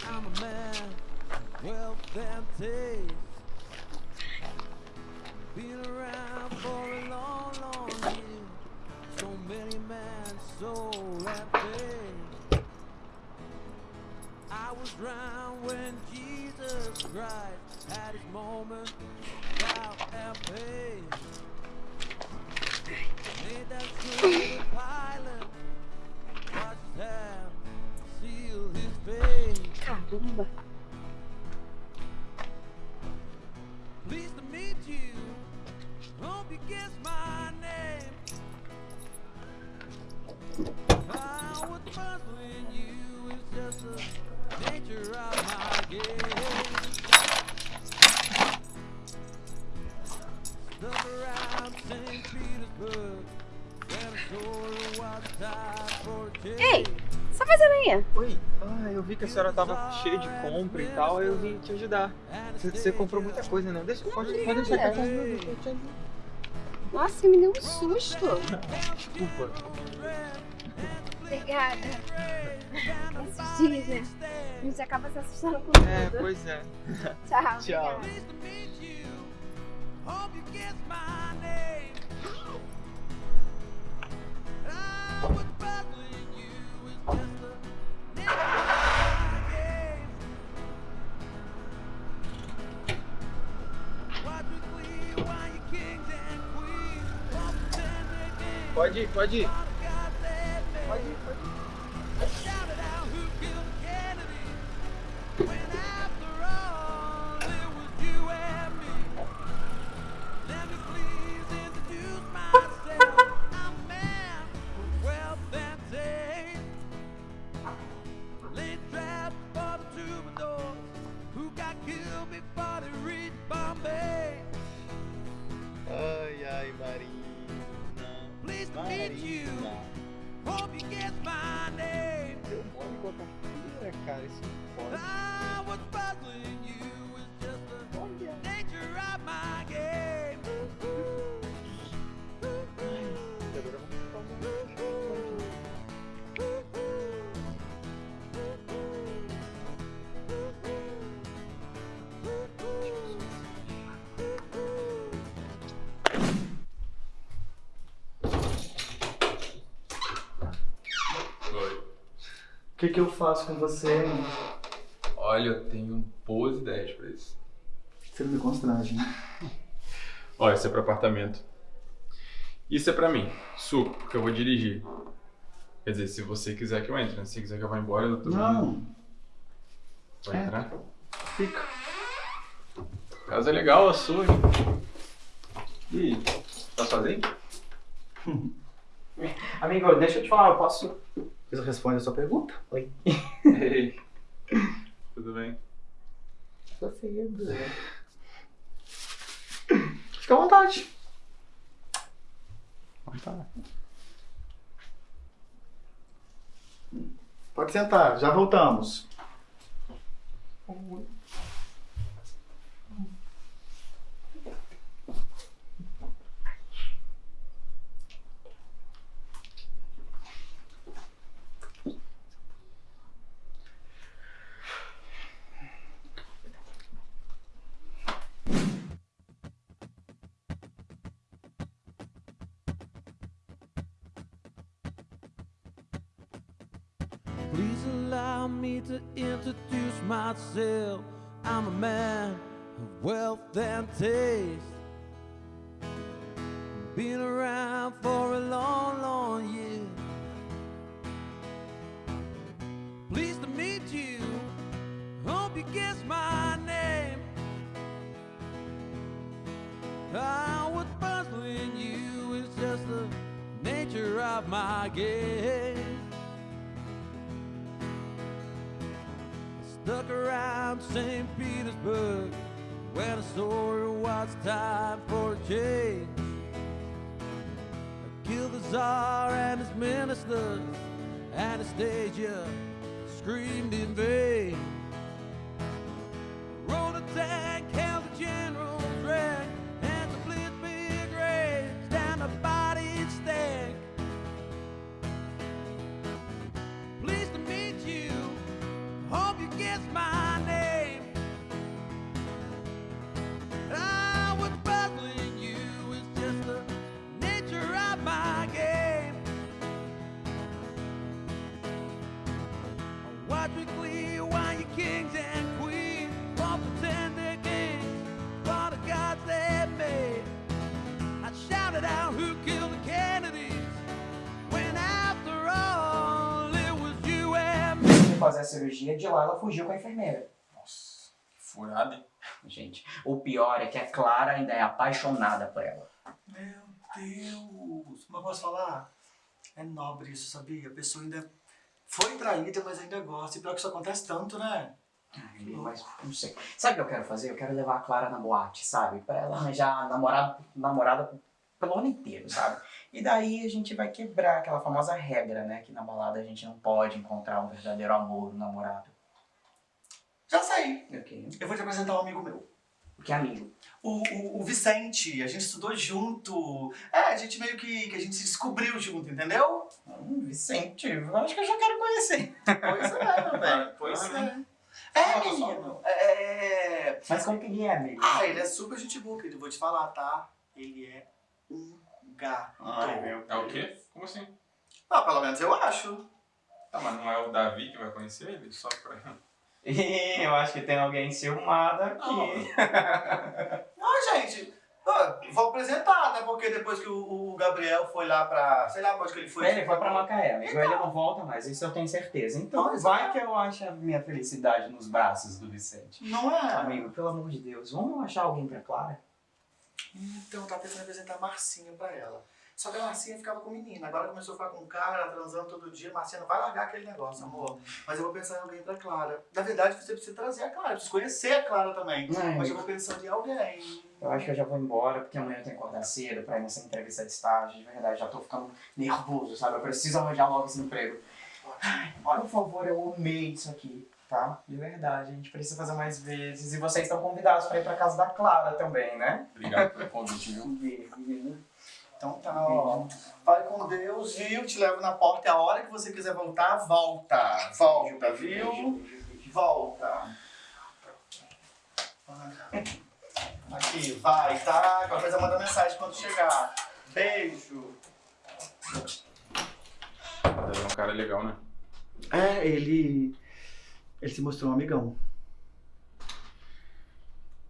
Speaker 6: I'm a man, wealth and taste. Been around for a long, long year. So many men, so faith. I was round when Jesus Christ had his moment, and pain. Made that good pilot. His fate.
Speaker 7: Caramba.
Speaker 6: Pleased to meet you. Hope you guess my name. Puzzling you just nature of my game. Stuck around St. Petersburg.
Speaker 13: Ei, tá fazendo aí?
Speaker 5: Oi, ah, eu vi que a senhora tava cheia de compra e tal, aí eu vim te ajudar. Você, você comprou muita coisa, não? Deixa, pode, pode deixar que eu te ajudo, eu te ajudo.
Speaker 13: Nossa, você me deu um susto.
Speaker 5: Desculpa.
Speaker 13: Obrigada. Esses dias, né? A gente acaba se assustando com tudo.
Speaker 5: É, pois é.
Speaker 13: Tchau.
Speaker 5: Tchau.
Speaker 13: obrigada.
Speaker 5: Pode ir, pode ir.
Speaker 2: Que que eu faço com você, mano?
Speaker 5: Olha, eu tenho boas ideias pra isso.
Speaker 2: Você não me constrange, né?
Speaker 5: Olha, isso é pro apartamento. Isso é pra mim, suco, porque eu vou dirigir. Quer dizer, se você quiser que eu entre, né? Se quiser que eu vá embora, eu tô
Speaker 2: Não,
Speaker 5: Pode
Speaker 2: É.
Speaker 5: entrar?
Speaker 2: fica.
Speaker 5: Casa é legal, a sua. hein? E tá sozinho?
Speaker 11: Amigo, deixa eu te falar, eu posso.
Speaker 2: Você responde a sua pergunta?
Speaker 11: Oi.
Speaker 5: Ei. Tudo bem?
Speaker 11: Tô cedo.
Speaker 2: Fica à vontade.
Speaker 5: Tá.
Speaker 2: Pode sentar, já voltamos.
Speaker 6: Please myself. I'm a man of wealth and taste. Been around for a long, long year. Pleased to meet you. Hope you guess my name. Ah, what's puzzling you is just the nature of my game. Around St. Petersburg when I saw it was time for a change. I killed the Tsar and his ministers. Anastasia screamed in vain.
Speaker 11: Cirurgia, de lá ela fugiu com a enfermeira.
Speaker 5: Nossa, que furada, hein?
Speaker 11: Gente, o pior é que a Clara ainda é apaixonada por ela.
Speaker 2: Meu Deus, mas posso falar? É nobre isso, sabia? A pessoa ainda foi traída, mas ainda gosta. E pior que isso acontece tanto, né?
Speaker 11: Ai, mas não sei. Sabe o que eu quero fazer? Eu quero levar a Clara na boate, sabe? Pra ela arranjar namorado, namorada pelo ano inteiro, sabe? E daí a gente vai quebrar aquela famosa regra, né? Que na balada a gente não pode encontrar um verdadeiro amor, um namorado.
Speaker 2: Já sei.
Speaker 11: Ok.
Speaker 2: Eu vou te apresentar um amigo meu.
Speaker 11: Que amigo.
Speaker 2: O, o, o Vicente, a gente estudou junto. É, a gente meio que, que a gente se descobriu junto, entendeu?
Speaker 11: Hum, Vicente, eu acho que eu já quero conhecer.
Speaker 2: Pois é, meu velho. Pois é. É, menino. É.
Speaker 11: Mas como que ele é, amigo?
Speaker 2: Ah, ele é super gente boa, querido. Vou te falar, tá? Ele é um gato.
Speaker 11: Ai, meu
Speaker 5: É o quê? Como assim?
Speaker 2: Ah, pelo menos eu acho.
Speaker 5: Tá, mas não é o Davi que vai conhecer ele? Só pra.
Speaker 11: Ih, eu acho que tem alguém ciumado aqui.
Speaker 2: Ah, gente, ah, vou apresentar, né? Porque depois que o, o Gabriel foi lá pra. Sei lá onde que ele foi.
Speaker 11: Ele foi pra Macaé, amigo. Ele não volta mais, isso eu tenho certeza. Então
Speaker 2: Pois
Speaker 11: vai
Speaker 2: é.
Speaker 11: que eu acho a minha felicidade nos braços do Vicente.
Speaker 2: Não é?
Speaker 11: Amigo, pelo amor de Deus, vamos achar alguém pra Clara?
Speaker 2: Então, eu tava pensando em apresentar a Marcinha pra ela. Só que a Marcinha ficava com menina. Agora começou a ficar com cara, transando todo dia. Marcinha não vai largar aquele negócio, amor. Mas eu vou pensar em alguém pra Clara. Na verdade, você precisa trazer a Clara. Precisa conhecer a Clara também. Mas eu vou pensando em alguém.
Speaker 11: Eu acho que eu já vou embora, porque amanhã eu tenho que acordar cedo pra ir nessa entrevista de estágio. De verdade, já tô ficando nervoso, sabe? Eu preciso arranjar logo esse emprego. Ai, por favor, eu amei isso aqui, tá? De verdade, a gente precisa fazer mais vezes. E vocês estão convidados pra ir pra casa da Clara também, né?
Speaker 5: Obrigado pelo convite, viu?
Speaker 11: Menino.
Speaker 2: Então tá, ó. Vai com Deus, viu? Te levo na porta. E a hora que você quiser voltar, volta. Volta, viu? Volta. Aqui, vai, tá? Qualquer coisa manda mensagem quando chegar. Beijo.
Speaker 5: Davi é um cara legal, né?
Speaker 2: É, ele. Ele se mostrou um amigão.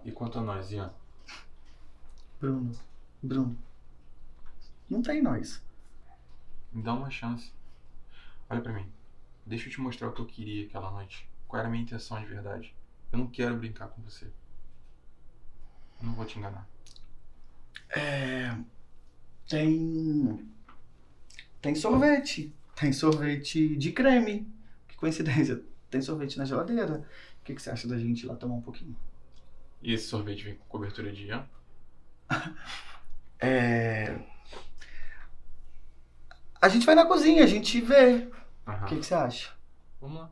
Speaker 5: E quanto a nós, Ian?
Speaker 2: Bruno. Bruno. Não tem nós.
Speaker 5: Me dá uma chance. Olha pra mim. Deixa eu te mostrar o que eu queria aquela noite. Qual era a minha intenção de verdade. Eu não quero brincar com você. Eu não vou te enganar.
Speaker 2: É. Tem. Tem sorvete. Tem sorvete de creme. Que coincidência. Tem sorvete na geladeira. O que, que você acha da gente ir lá tomar um pouquinho?
Speaker 5: E esse sorvete vem com cobertura de Ian?
Speaker 2: É. A gente vai na cozinha, a gente vê. O que, que você acha?
Speaker 5: Vamos lá.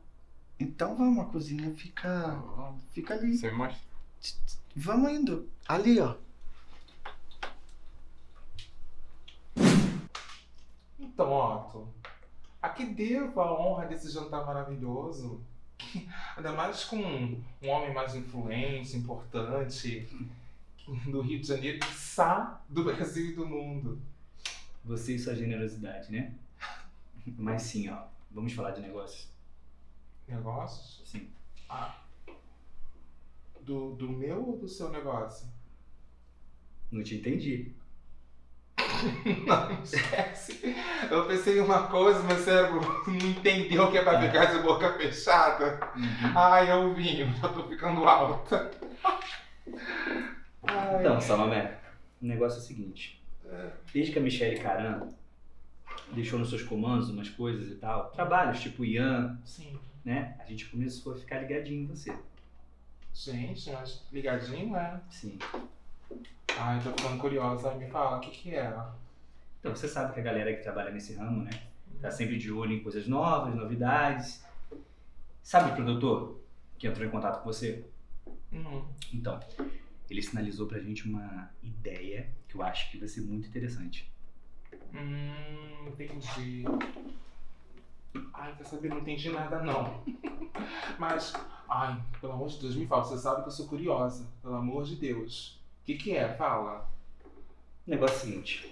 Speaker 2: Então vamos, a cozinha fica. Fica ali.
Speaker 5: Você me mostra?
Speaker 2: Vamos indo. Ali, ó.
Speaker 4: Então, Otto, a que devo a honra desse jantar maravilhoso? Ainda mais com um homem mais influente, importante, do Rio de Janeiro, quiçá do Brasil e do mundo.
Speaker 14: Você e sua generosidade, né? Mas sim, ó. Vamos falar de negócios.
Speaker 4: Negócios?
Speaker 14: Sim.
Speaker 4: Ah. Do, do meu ou do seu negócio?
Speaker 14: Não te entendi.
Speaker 4: Não, esquece. Eu pensei em uma coisa, meu cérebro não entendeu que é pra ficar de boca fechada. Ai, eu vinho, já tô ficando alta. Ai.
Speaker 14: Então, Salomé, o negócio é o seguinte. Desde que a Michelle Caran deixou nos seus comandos umas coisas e tal, trabalhos tipo Ian,
Speaker 4: Sim.
Speaker 14: né? A gente começou a ficar ligadinho em você.
Speaker 4: Gente, mas ligadinho, é?
Speaker 14: Sim.
Speaker 4: Ai, tô ficando curiosa. Me fala, o que que é?
Speaker 14: Então, você sabe que a galera que trabalha nesse ramo, né? Tá sempre de olho em coisas novas, novidades. Sabe o produtor que entrou em contato com você?
Speaker 4: Hum,
Speaker 14: Então, ele sinalizou pra gente uma ideia que eu acho que vai ser muito interessante.
Speaker 4: hum, entendi. Ai, quer saber? Não entendi nada, não. Mas, ai, pelo amor de Deus, me fala. Você sabe que eu sou curiosa. Pelo amor de Deus. O que que é? Fala.
Speaker 14: O negócio é o seguinte.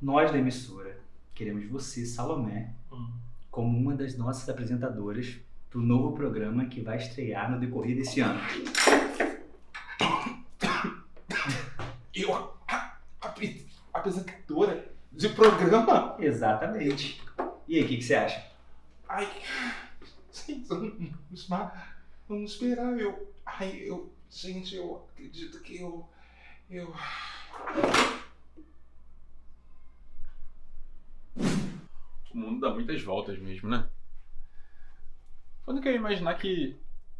Speaker 14: Nós da emissora queremos você, Salomé,
Speaker 4: Hum.
Speaker 14: como uma das nossas apresentadoras pro novo programa que vai estrear no decorrer desse ano.
Speaker 4: Eu, a, a, apre- apresentadora de programa?
Speaker 14: Exatamente. E aí, o que, que você acha?
Speaker 4: Ai, gente, vamos. Vamos esperar. Eu, ai, eu, gente, eu acredito que eu, eu...
Speaker 5: O mundo dá muitas voltas mesmo, né? Quando que eu ia imaginar que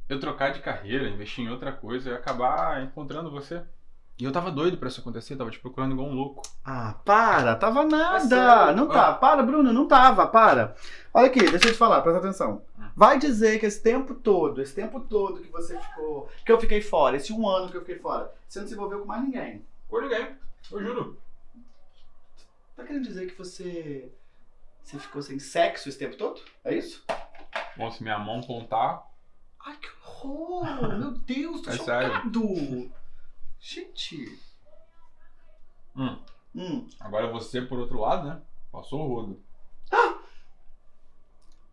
Speaker 5: eu trocar de carreira, investir em outra coisa e acabar encontrando você? E eu tava doido pra isso acontecer, tava te procurando igual um louco.
Speaker 2: Ah, para, tava nada. não
Speaker 5: Ah.
Speaker 2: tá, para, Bruno, não tava, para. Olha aqui, deixa eu te falar, presta atenção.
Speaker 5: Hum.
Speaker 2: Vai dizer que esse tempo todo, esse tempo todo que você ficou, que eu fiquei fora, esse um ano que eu fiquei fora, você não se envolveu com mais ninguém.
Speaker 5: Com ninguém, eu juro.
Speaker 2: Tá querendo dizer que você, você ficou sem sexo esse tempo todo? É isso?
Speaker 5: Bom, se minha mão contar,
Speaker 2: Ai, que horror! Meu Deus, tô
Speaker 5: É sério.
Speaker 2: Gente.
Speaker 5: Hum.
Speaker 2: Hum.
Speaker 5: agora você por outro lado, né? Passou o rodo.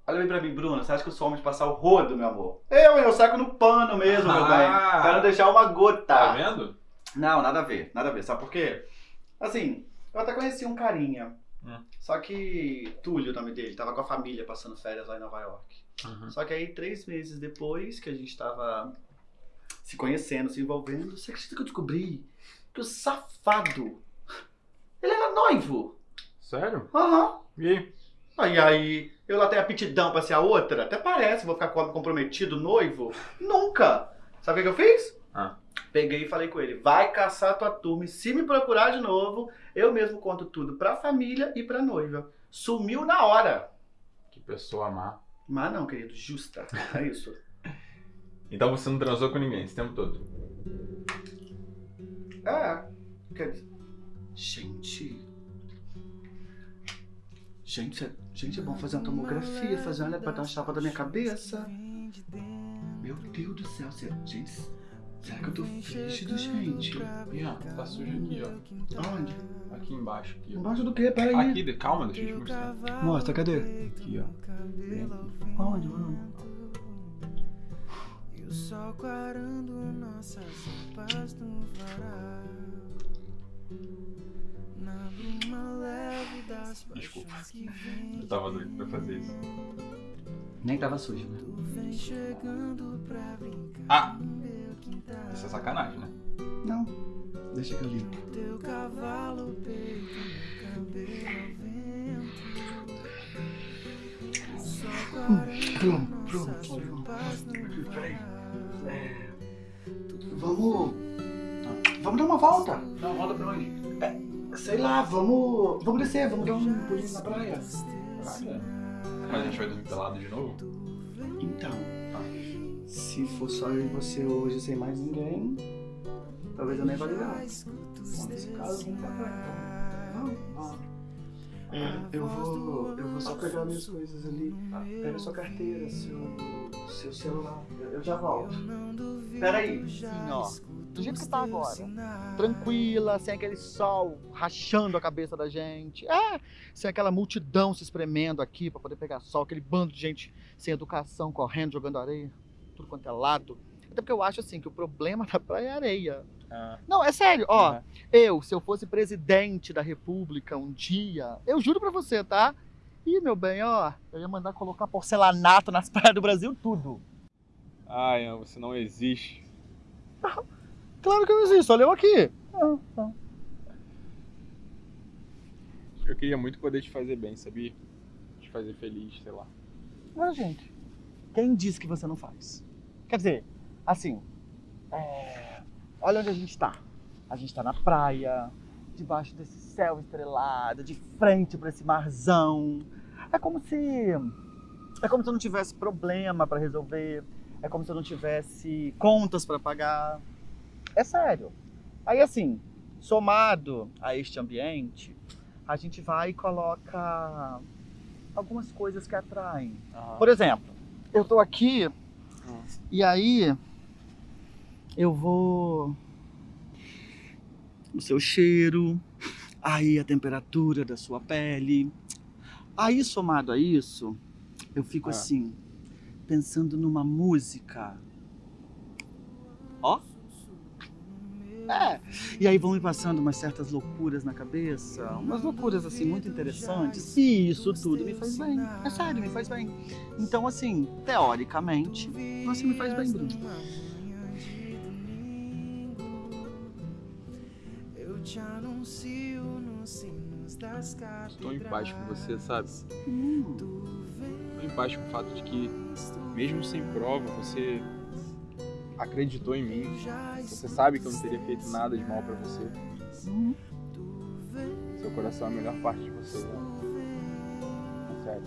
Speaker 2: Olha bem pra mim, Bruno. Você acha que eu sou homem de passar o rodo, meu amor? Eu, eu saco no pano mesmo, meu
Speaker 5: Ah.
Speaker 2: bem. Pra não deixar uma gota.
Speaker 5: Tá vendo?
Speaker 2: Não, nada a ver, nada a ver. Sabe por quê? Assim, eu até conheci um carinha.
Speaker 5: Hum.
Speaker 2: Só que Túlio, o nome dele, tava com a família passando férias lá em Nova York.
Speaker 5: Uhum.
Speaker 2: Só que aí, três meses depois que a gente tava se conhecendo, se envolvendo, você acredita que eu descobri que o safado, ele era noivo?
Speaker 5: Sério?
Speaker 2: Aham.
Speaker 5: E aí?
Speaker 2: Aí, eu lá tenho aptidão pra ser a outra? Até parece, vou ficar com- comprometido, noivo? Nunca! Sabe o que eu fiz?
Speaker 5: Ah.
Speaker 2: Peguei e falei com ele, vai caçar tua turma e se me procurar de novo, eu mesmo conto tudo pra família e pra noiva. Sumiu na hora.
Speaker 5: Que pessoa má.
Speaker 2: Mas não, querido, justa. É isso.
Speaker 5: Então você não transou com ninguém esse tempo todo?
Speaker 2: É. Quer dizer. Gente. Gente, é, gente, é bom fazer uma tomografia, fazer uma pra dar uma chapa da minha cabeça. Meu Deus do céu, gente, será que eu tô frígido, gente?
Speaker 5: Ian, tá sujo aqui, ó.
Speaker 2: Onde?
Speaker 5: Aqui embaixo, aqui, ó.
Speaker 2: Embaixo do quê? Peraí.
Speaker 5: Aqui, calma, deixa eu te mostrar.
Speaker 2: Mostra, cadê?
Speaker 5: Aqui, ó.
Speaker 2: Onde, mano?
Speaker 6: E o sol clarando nossas roupas no varal.
Speaker 1: Desculpa. Eu tava doido pra fazer isso.
Speaker 5: Nem tava sujo, né?
Speaker 1: Ah! Isso é sacanagem, né?
Speaker 5: Não. Deixa que eu limpo. Bruno, Bruno, Bruno. Peraí. É, vamos. Vamos dar uma volta.
Speaker 1: Dar uma volta pra onde?
Speaker 5: Sei lá, vamos. Vamos descer, vamos dar um pulinho na praia.
Speaker 1: Praia? Mas a gente vai dormir pelado de novo?
Speaker 5: Então, se for só eu e você hoje sem mais ninguém, talvez eu nem vá ligar. Bom, nesse caso, vamos pra praia. Vamos, vamos. É, eu vou. Eu vou só pegar minhas coisas ali. Pega sua carteira, seu, seu celular. Eu, já volto. Peraí.
Speaker 2: Assim, ó. Do jeito que tá agora. Tranquila, sem aquele sol rachando a cabeça da gente. É, sem aquela multidão se espremendo aqui pra poder pegar sol, aquele bando de gente sem educação, correndo, jogando areia, tudo quanto é lado. Até porque eu acho assim que o problema da praia é a areia.
Speaker 1: Ah.
Speaker 2: Não, é sério, ó. Eu, se eu fosse presidente da república um dia, eu juro pra você, tá? Ih, meu bem, ó, eu ia mandar colocar porcelanato nas praias do Brasil, tudo.
Speaker 1: Ai, você não existe.
Speaker 2: Claro que eu existo, olha eu aqui.
Speaker 1: Eu queria muito poder te fazer bem, sabia? Te fazer feliz, sei lá.
Speaker 2: Ah, gente, quem disse que você não faz? Quer dizer, assim, é, olha onde a gente tá. A gente tá na praia, debaixo desse céu estrelado, de frente para esse marzão. É como se. É como se eu não tivesse problema para resolver. É como se eu não tivesse contas para pagar. É sério. Aí, assim, somado a este ambiente, a gente vai e coloca algumas coisas que atraem. Por exemplo, eu tô aqui e aí eu vou o seu cheiro, aí a temperatura da sua pele. Aí somado a isso, eu fico
Speaker 1: Ah.
Speaker 2: assim, pensando numa música. Ó. É. E aí vão me passando umas certas loucuras na cabeça, umas loucuras assim muito interessantes. E isso tudo me faz bem. É sério, me faz bem. Então assim, teoricamente, você me faz bem, Bruno.
Speaker 15: Te anuncio nos sinos das
Speaker 1: Tô em paz com você, sabe?
Speaker 2: Hum.
Speaker 1: Tô em paz com o fato de que, mesmo sem prova, você acreditou em mim. Você sabe que eu não teria feito nada de mal pra você.
Speaker 2: Hum.
Speaker 1: Seu coração é a melhor parte de você, né? É sério.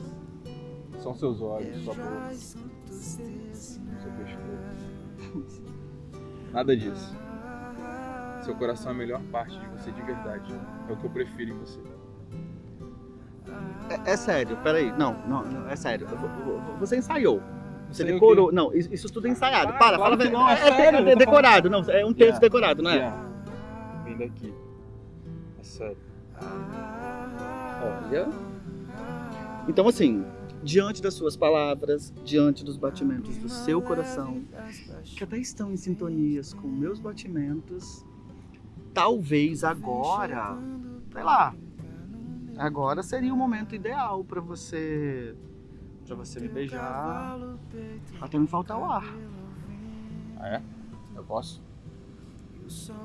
Speaker 1: São seus olhos, sua boca, seu pescoço. Nada disso. Seu coração é a melhor parte de você de verdade. É o que eu prefiro em você.
Speaker 2: É, é sério, peraí. Não, não, não, é sério. Você ensaiou. Você
Speaker 1: o
Speaker 2: decorou. Não, isso, tudo é ensaiado.
Speaker 1: Ah,
Speaker 2: Para, fala
Speaker 1: não, é
Speaker 2: é,
Speaker 1: sério,
Speaker 2: é
Speaker 1: tô
Speaker 2: decorado, não. É um texto
Speaker 1: Yeah.
Speaker 2: decorado, não é?
Speaker 1: Yeah. Vem daqui. É sério.
Speaker 2: Olha. Então, assim, diante das suas palavras, diante dos batimentos do seu coração, que até estão em sintonias com meus batimentos, talvez agora, sei lá, agora seria o momento ideal para você, para você me beijar, até me faltar o ar.
Speaker 1: Ah, é? Eu posso?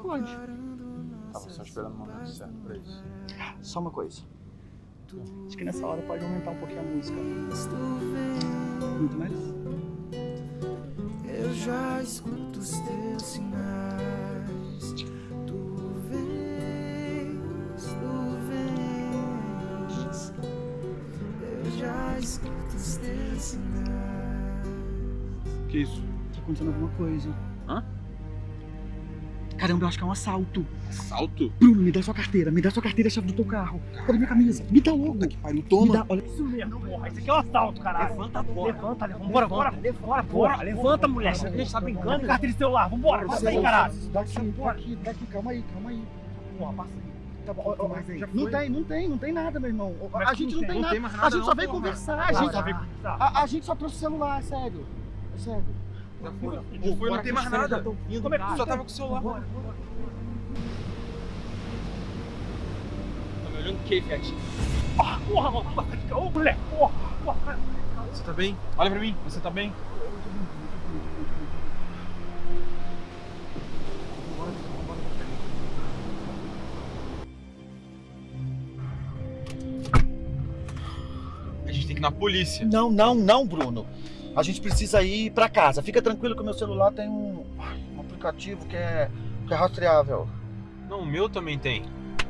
Speaker 2: Pode.
Speaker 1: Tava só esperando o momento certo pra isso.
Speaker 2: Só uma coisa. Acho que nessa hora pode aumentar um pouquinho a música. Muito mais?
Speaker 15: Eu já escuto os teus sinais. Sinais.
Speaker 1: Que isso?
Speaker 2: Tá acontecendo alguma coisa.
Speaker 1: Hã?
Speaker 2: Caramba, eu acho que é um assalto.
Speaker 1: Assalto?
Speaker 2: Bruno, me dá sua carteira, me dá sua carteira e a chave do teu carro. Cadê minha camisa? Me dá logo.
Speaker 1: Que pariu,
Speaker 2: Me
Speaker 1: toma!
Speaker 2: dá, olha.
Speaker 16: Isso mesmo, porra. Isso aqui é um assalto, caralho. Levanta, bora. Levanta, levanta. Bora, bora. Bora, bora. Levanta, mulher. A gente tá brincando. Carteira de celular. Vambora. Passa aí, caralho.
Speaker 2: Daqui, daqui, daqui, calma aí, calma aí.
Speaker 16: Porra, passa aí.
Speaker 2: Tá bom, ó, ó,
Speaker 16: Mas aí, já
Speaker 2: não
Speaker 16: foi?
Speaker 2: tem, não tem, não tem nada, meu irmão. A gente
Speaker 16: não tem?
Speaker 2: nada.
Speaker 16: tem
Speaker 2: A gente só veio conversar.
Speaker 16: A gente só
Speaker 2: gente,
Speaker 16: veio conversar.
Speaker 2: a, a gente só trouxe o celular, é sério. É sério.
Speaker 1: Já foi.
Speaker 16: Bora,
Speaker 1: Já foi, não tem mais nada. Como é que
Speaker 16: cara.
Speaker 1: só tava com o celular?
Speaker 16: Bora, bora.
Speaker 5: Olhando o que, Fiat?
Speaker 9: Ah, porra, mano. Ô, moleque, porra. porra.
Speaker 5: Você tá bem? Olha pra mim, você tá bem? Na polícia.
Speaker 2: Não, não, não, Bruno. A gente precisa ir pra casa. Fica tranquilo que o meu celular tem um, um aplicativo que é, que é rastreável.
Speaker 5: Não, o meu também tem.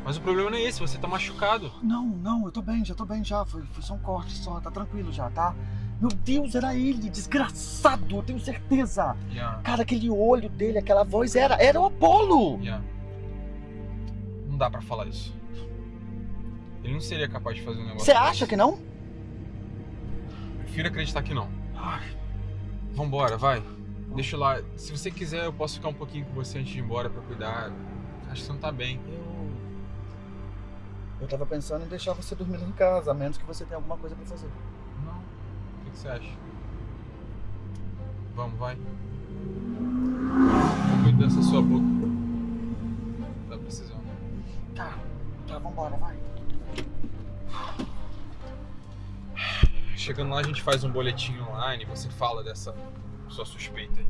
Speaker 5: Mas o problema não é esse, você tá machucado.
Speaker 2: Não, não, eu tô bem, já tô bem já. Foi, foi só um corte só, tá tranquilo já, tá? Meu Deus, era ele, desgraçado, eu tenho certeza.
Speaker 5: Yeah,
Speaker 2: Cara, aquele olho dele, aquela voz, era, era o Apolo.
Speaker 5: yeah. Não dá pra falar isso. Ele não seria capaz de fazer um negócio
Speaker 2: Você
Speaker 5: desse.
Speaker 2: acha que não?
Speaker 5: Prefiro acreditar que não. Vambora, vai. Deixa eu lá. Se você quiser, eu posso ficar um pouquinho com você antes de ir embora pra cuidar. Acho que você não tá bem.
Speaker 2: Eu. Eu tava pensando em deixar você dormir lá em casa, a menos que você tenha alguma coisa pra fazer.
Speaker 5: Não. O que que você acha? Vamos, vai. Cuida dessa sua boca. Tá precisando.
Speaker 2: Tá, tá, vambora, vai.
Speaker 5: Chegando lá, a gente faz um boletim online. Você fala dessa sua suspeita aí.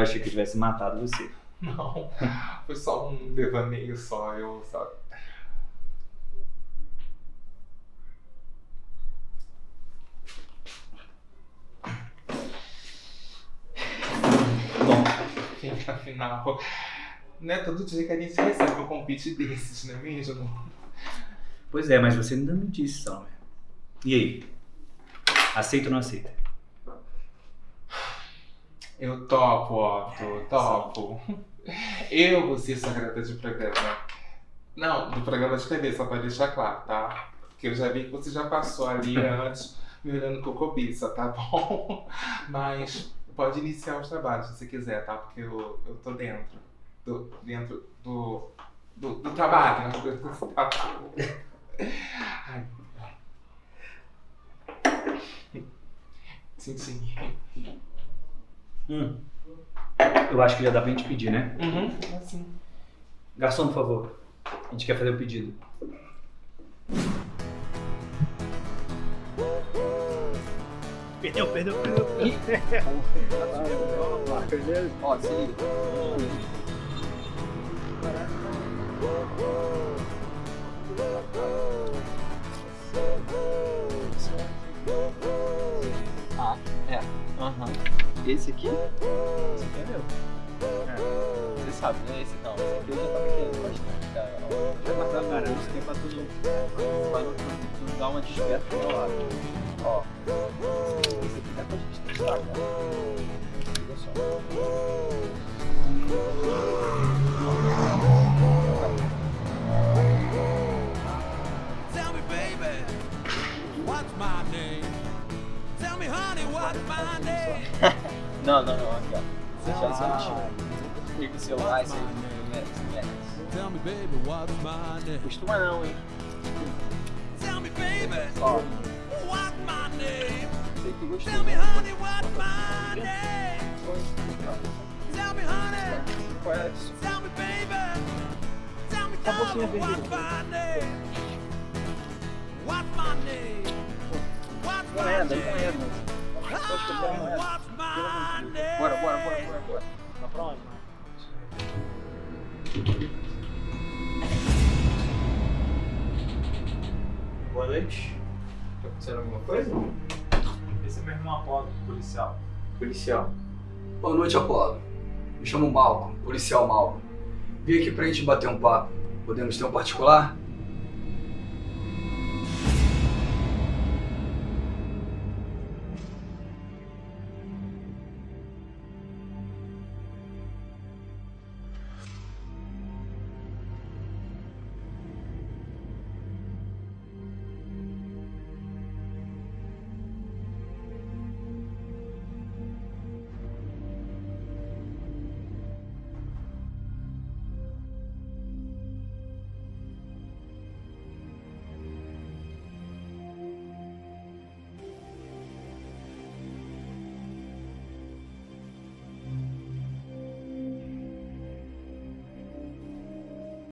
Speaker 14: Achei que tivesse matado você.
Speaker 4: Não, foi só um devaneio só, eu, sabe?
Speaker 14: Bom,
Speaker 4: Gente, afinal, não é todo dia que a gente recebe um convite desses, não é mesmo?
Speaker 14: pois é, mas você ainda não disse, Salomé. E aí? Aceita ou não aceita?
Speaker 4: Eu topo, Otto, topo. Eu vou ser secretária de programa. Não, do programa de TV, só pra deixar claro, tá? Porque eu já vi que você já passou ali antes me olhando com cobiça, tá bom? Mas pode iniciar os trabalhos se você quiser, tá? Porque eu, eu tô dentro. Do, dentro do, do, do trabalho, né? Do trabalho. Ai. Sim, sim.
Speaker 14: Hum. Eu acho que já dá pra gente pedir, né?
Speaker 4: Uhum, assim.
Speaker 14: Garçom, por favor. A gente quer fazer o pedido.
Speaker 9: Perdeu, perdeu, perdeu.
Speaker 8: Ó, se liga. Ah, é. Aham. Esse aqui? Esse aqui é meu. É. Você sabe, né? Esse não. Esse aqui eu já tava querendo bastante, cara. Já pra caramba. Isso aqui é pra. Pra não, não dar uma desperta pro meu lado. Ó. Esse aqui dá pra gente testar, cara. Liga só. Não, não, não, aqui, ó. Você já sentiu. Liga o celular, você merece, merece.
Speaker 6: Tell me, baby, what's my name?
Speaker 8: Costuma não, hein?
Speaker 6: Tell me, baby,
Speaker 8: Ó,
Speaker 6: what's my name?
Speaker 8: sei que gostou.
Speaker 6: Tell me, honey, what's my name? Tell me, honey,
Speaker 8: Conhece?
Speaker 6: tell me, baby. Tell me, tell
Speaker 8: pouquinho
Speaker 6: me, what's
Speaker 8: vendido.
Speaker 6: my name? What's my name? My
Speaker 8: é, é,
Speaker 6: name?
Speaker 8: mas. Acho que eu não é.
Speaker 6: What's my name?
Speaker 8: Bora, bora, bora, bora, bora.
Speaker 9: Tá pra onde?
Speaker 17: Boa noite. Tá acontecendo alguma coisa?
Speaker 9: Esse é meu irmão Apolo, policial.
Speaker 17: Policial.
Speaker 18: Boa noite, Apolo. Me chamo Malcolm, policial Malcolm. Vim aqui pra gente bater um papo. Podemos ter um particular?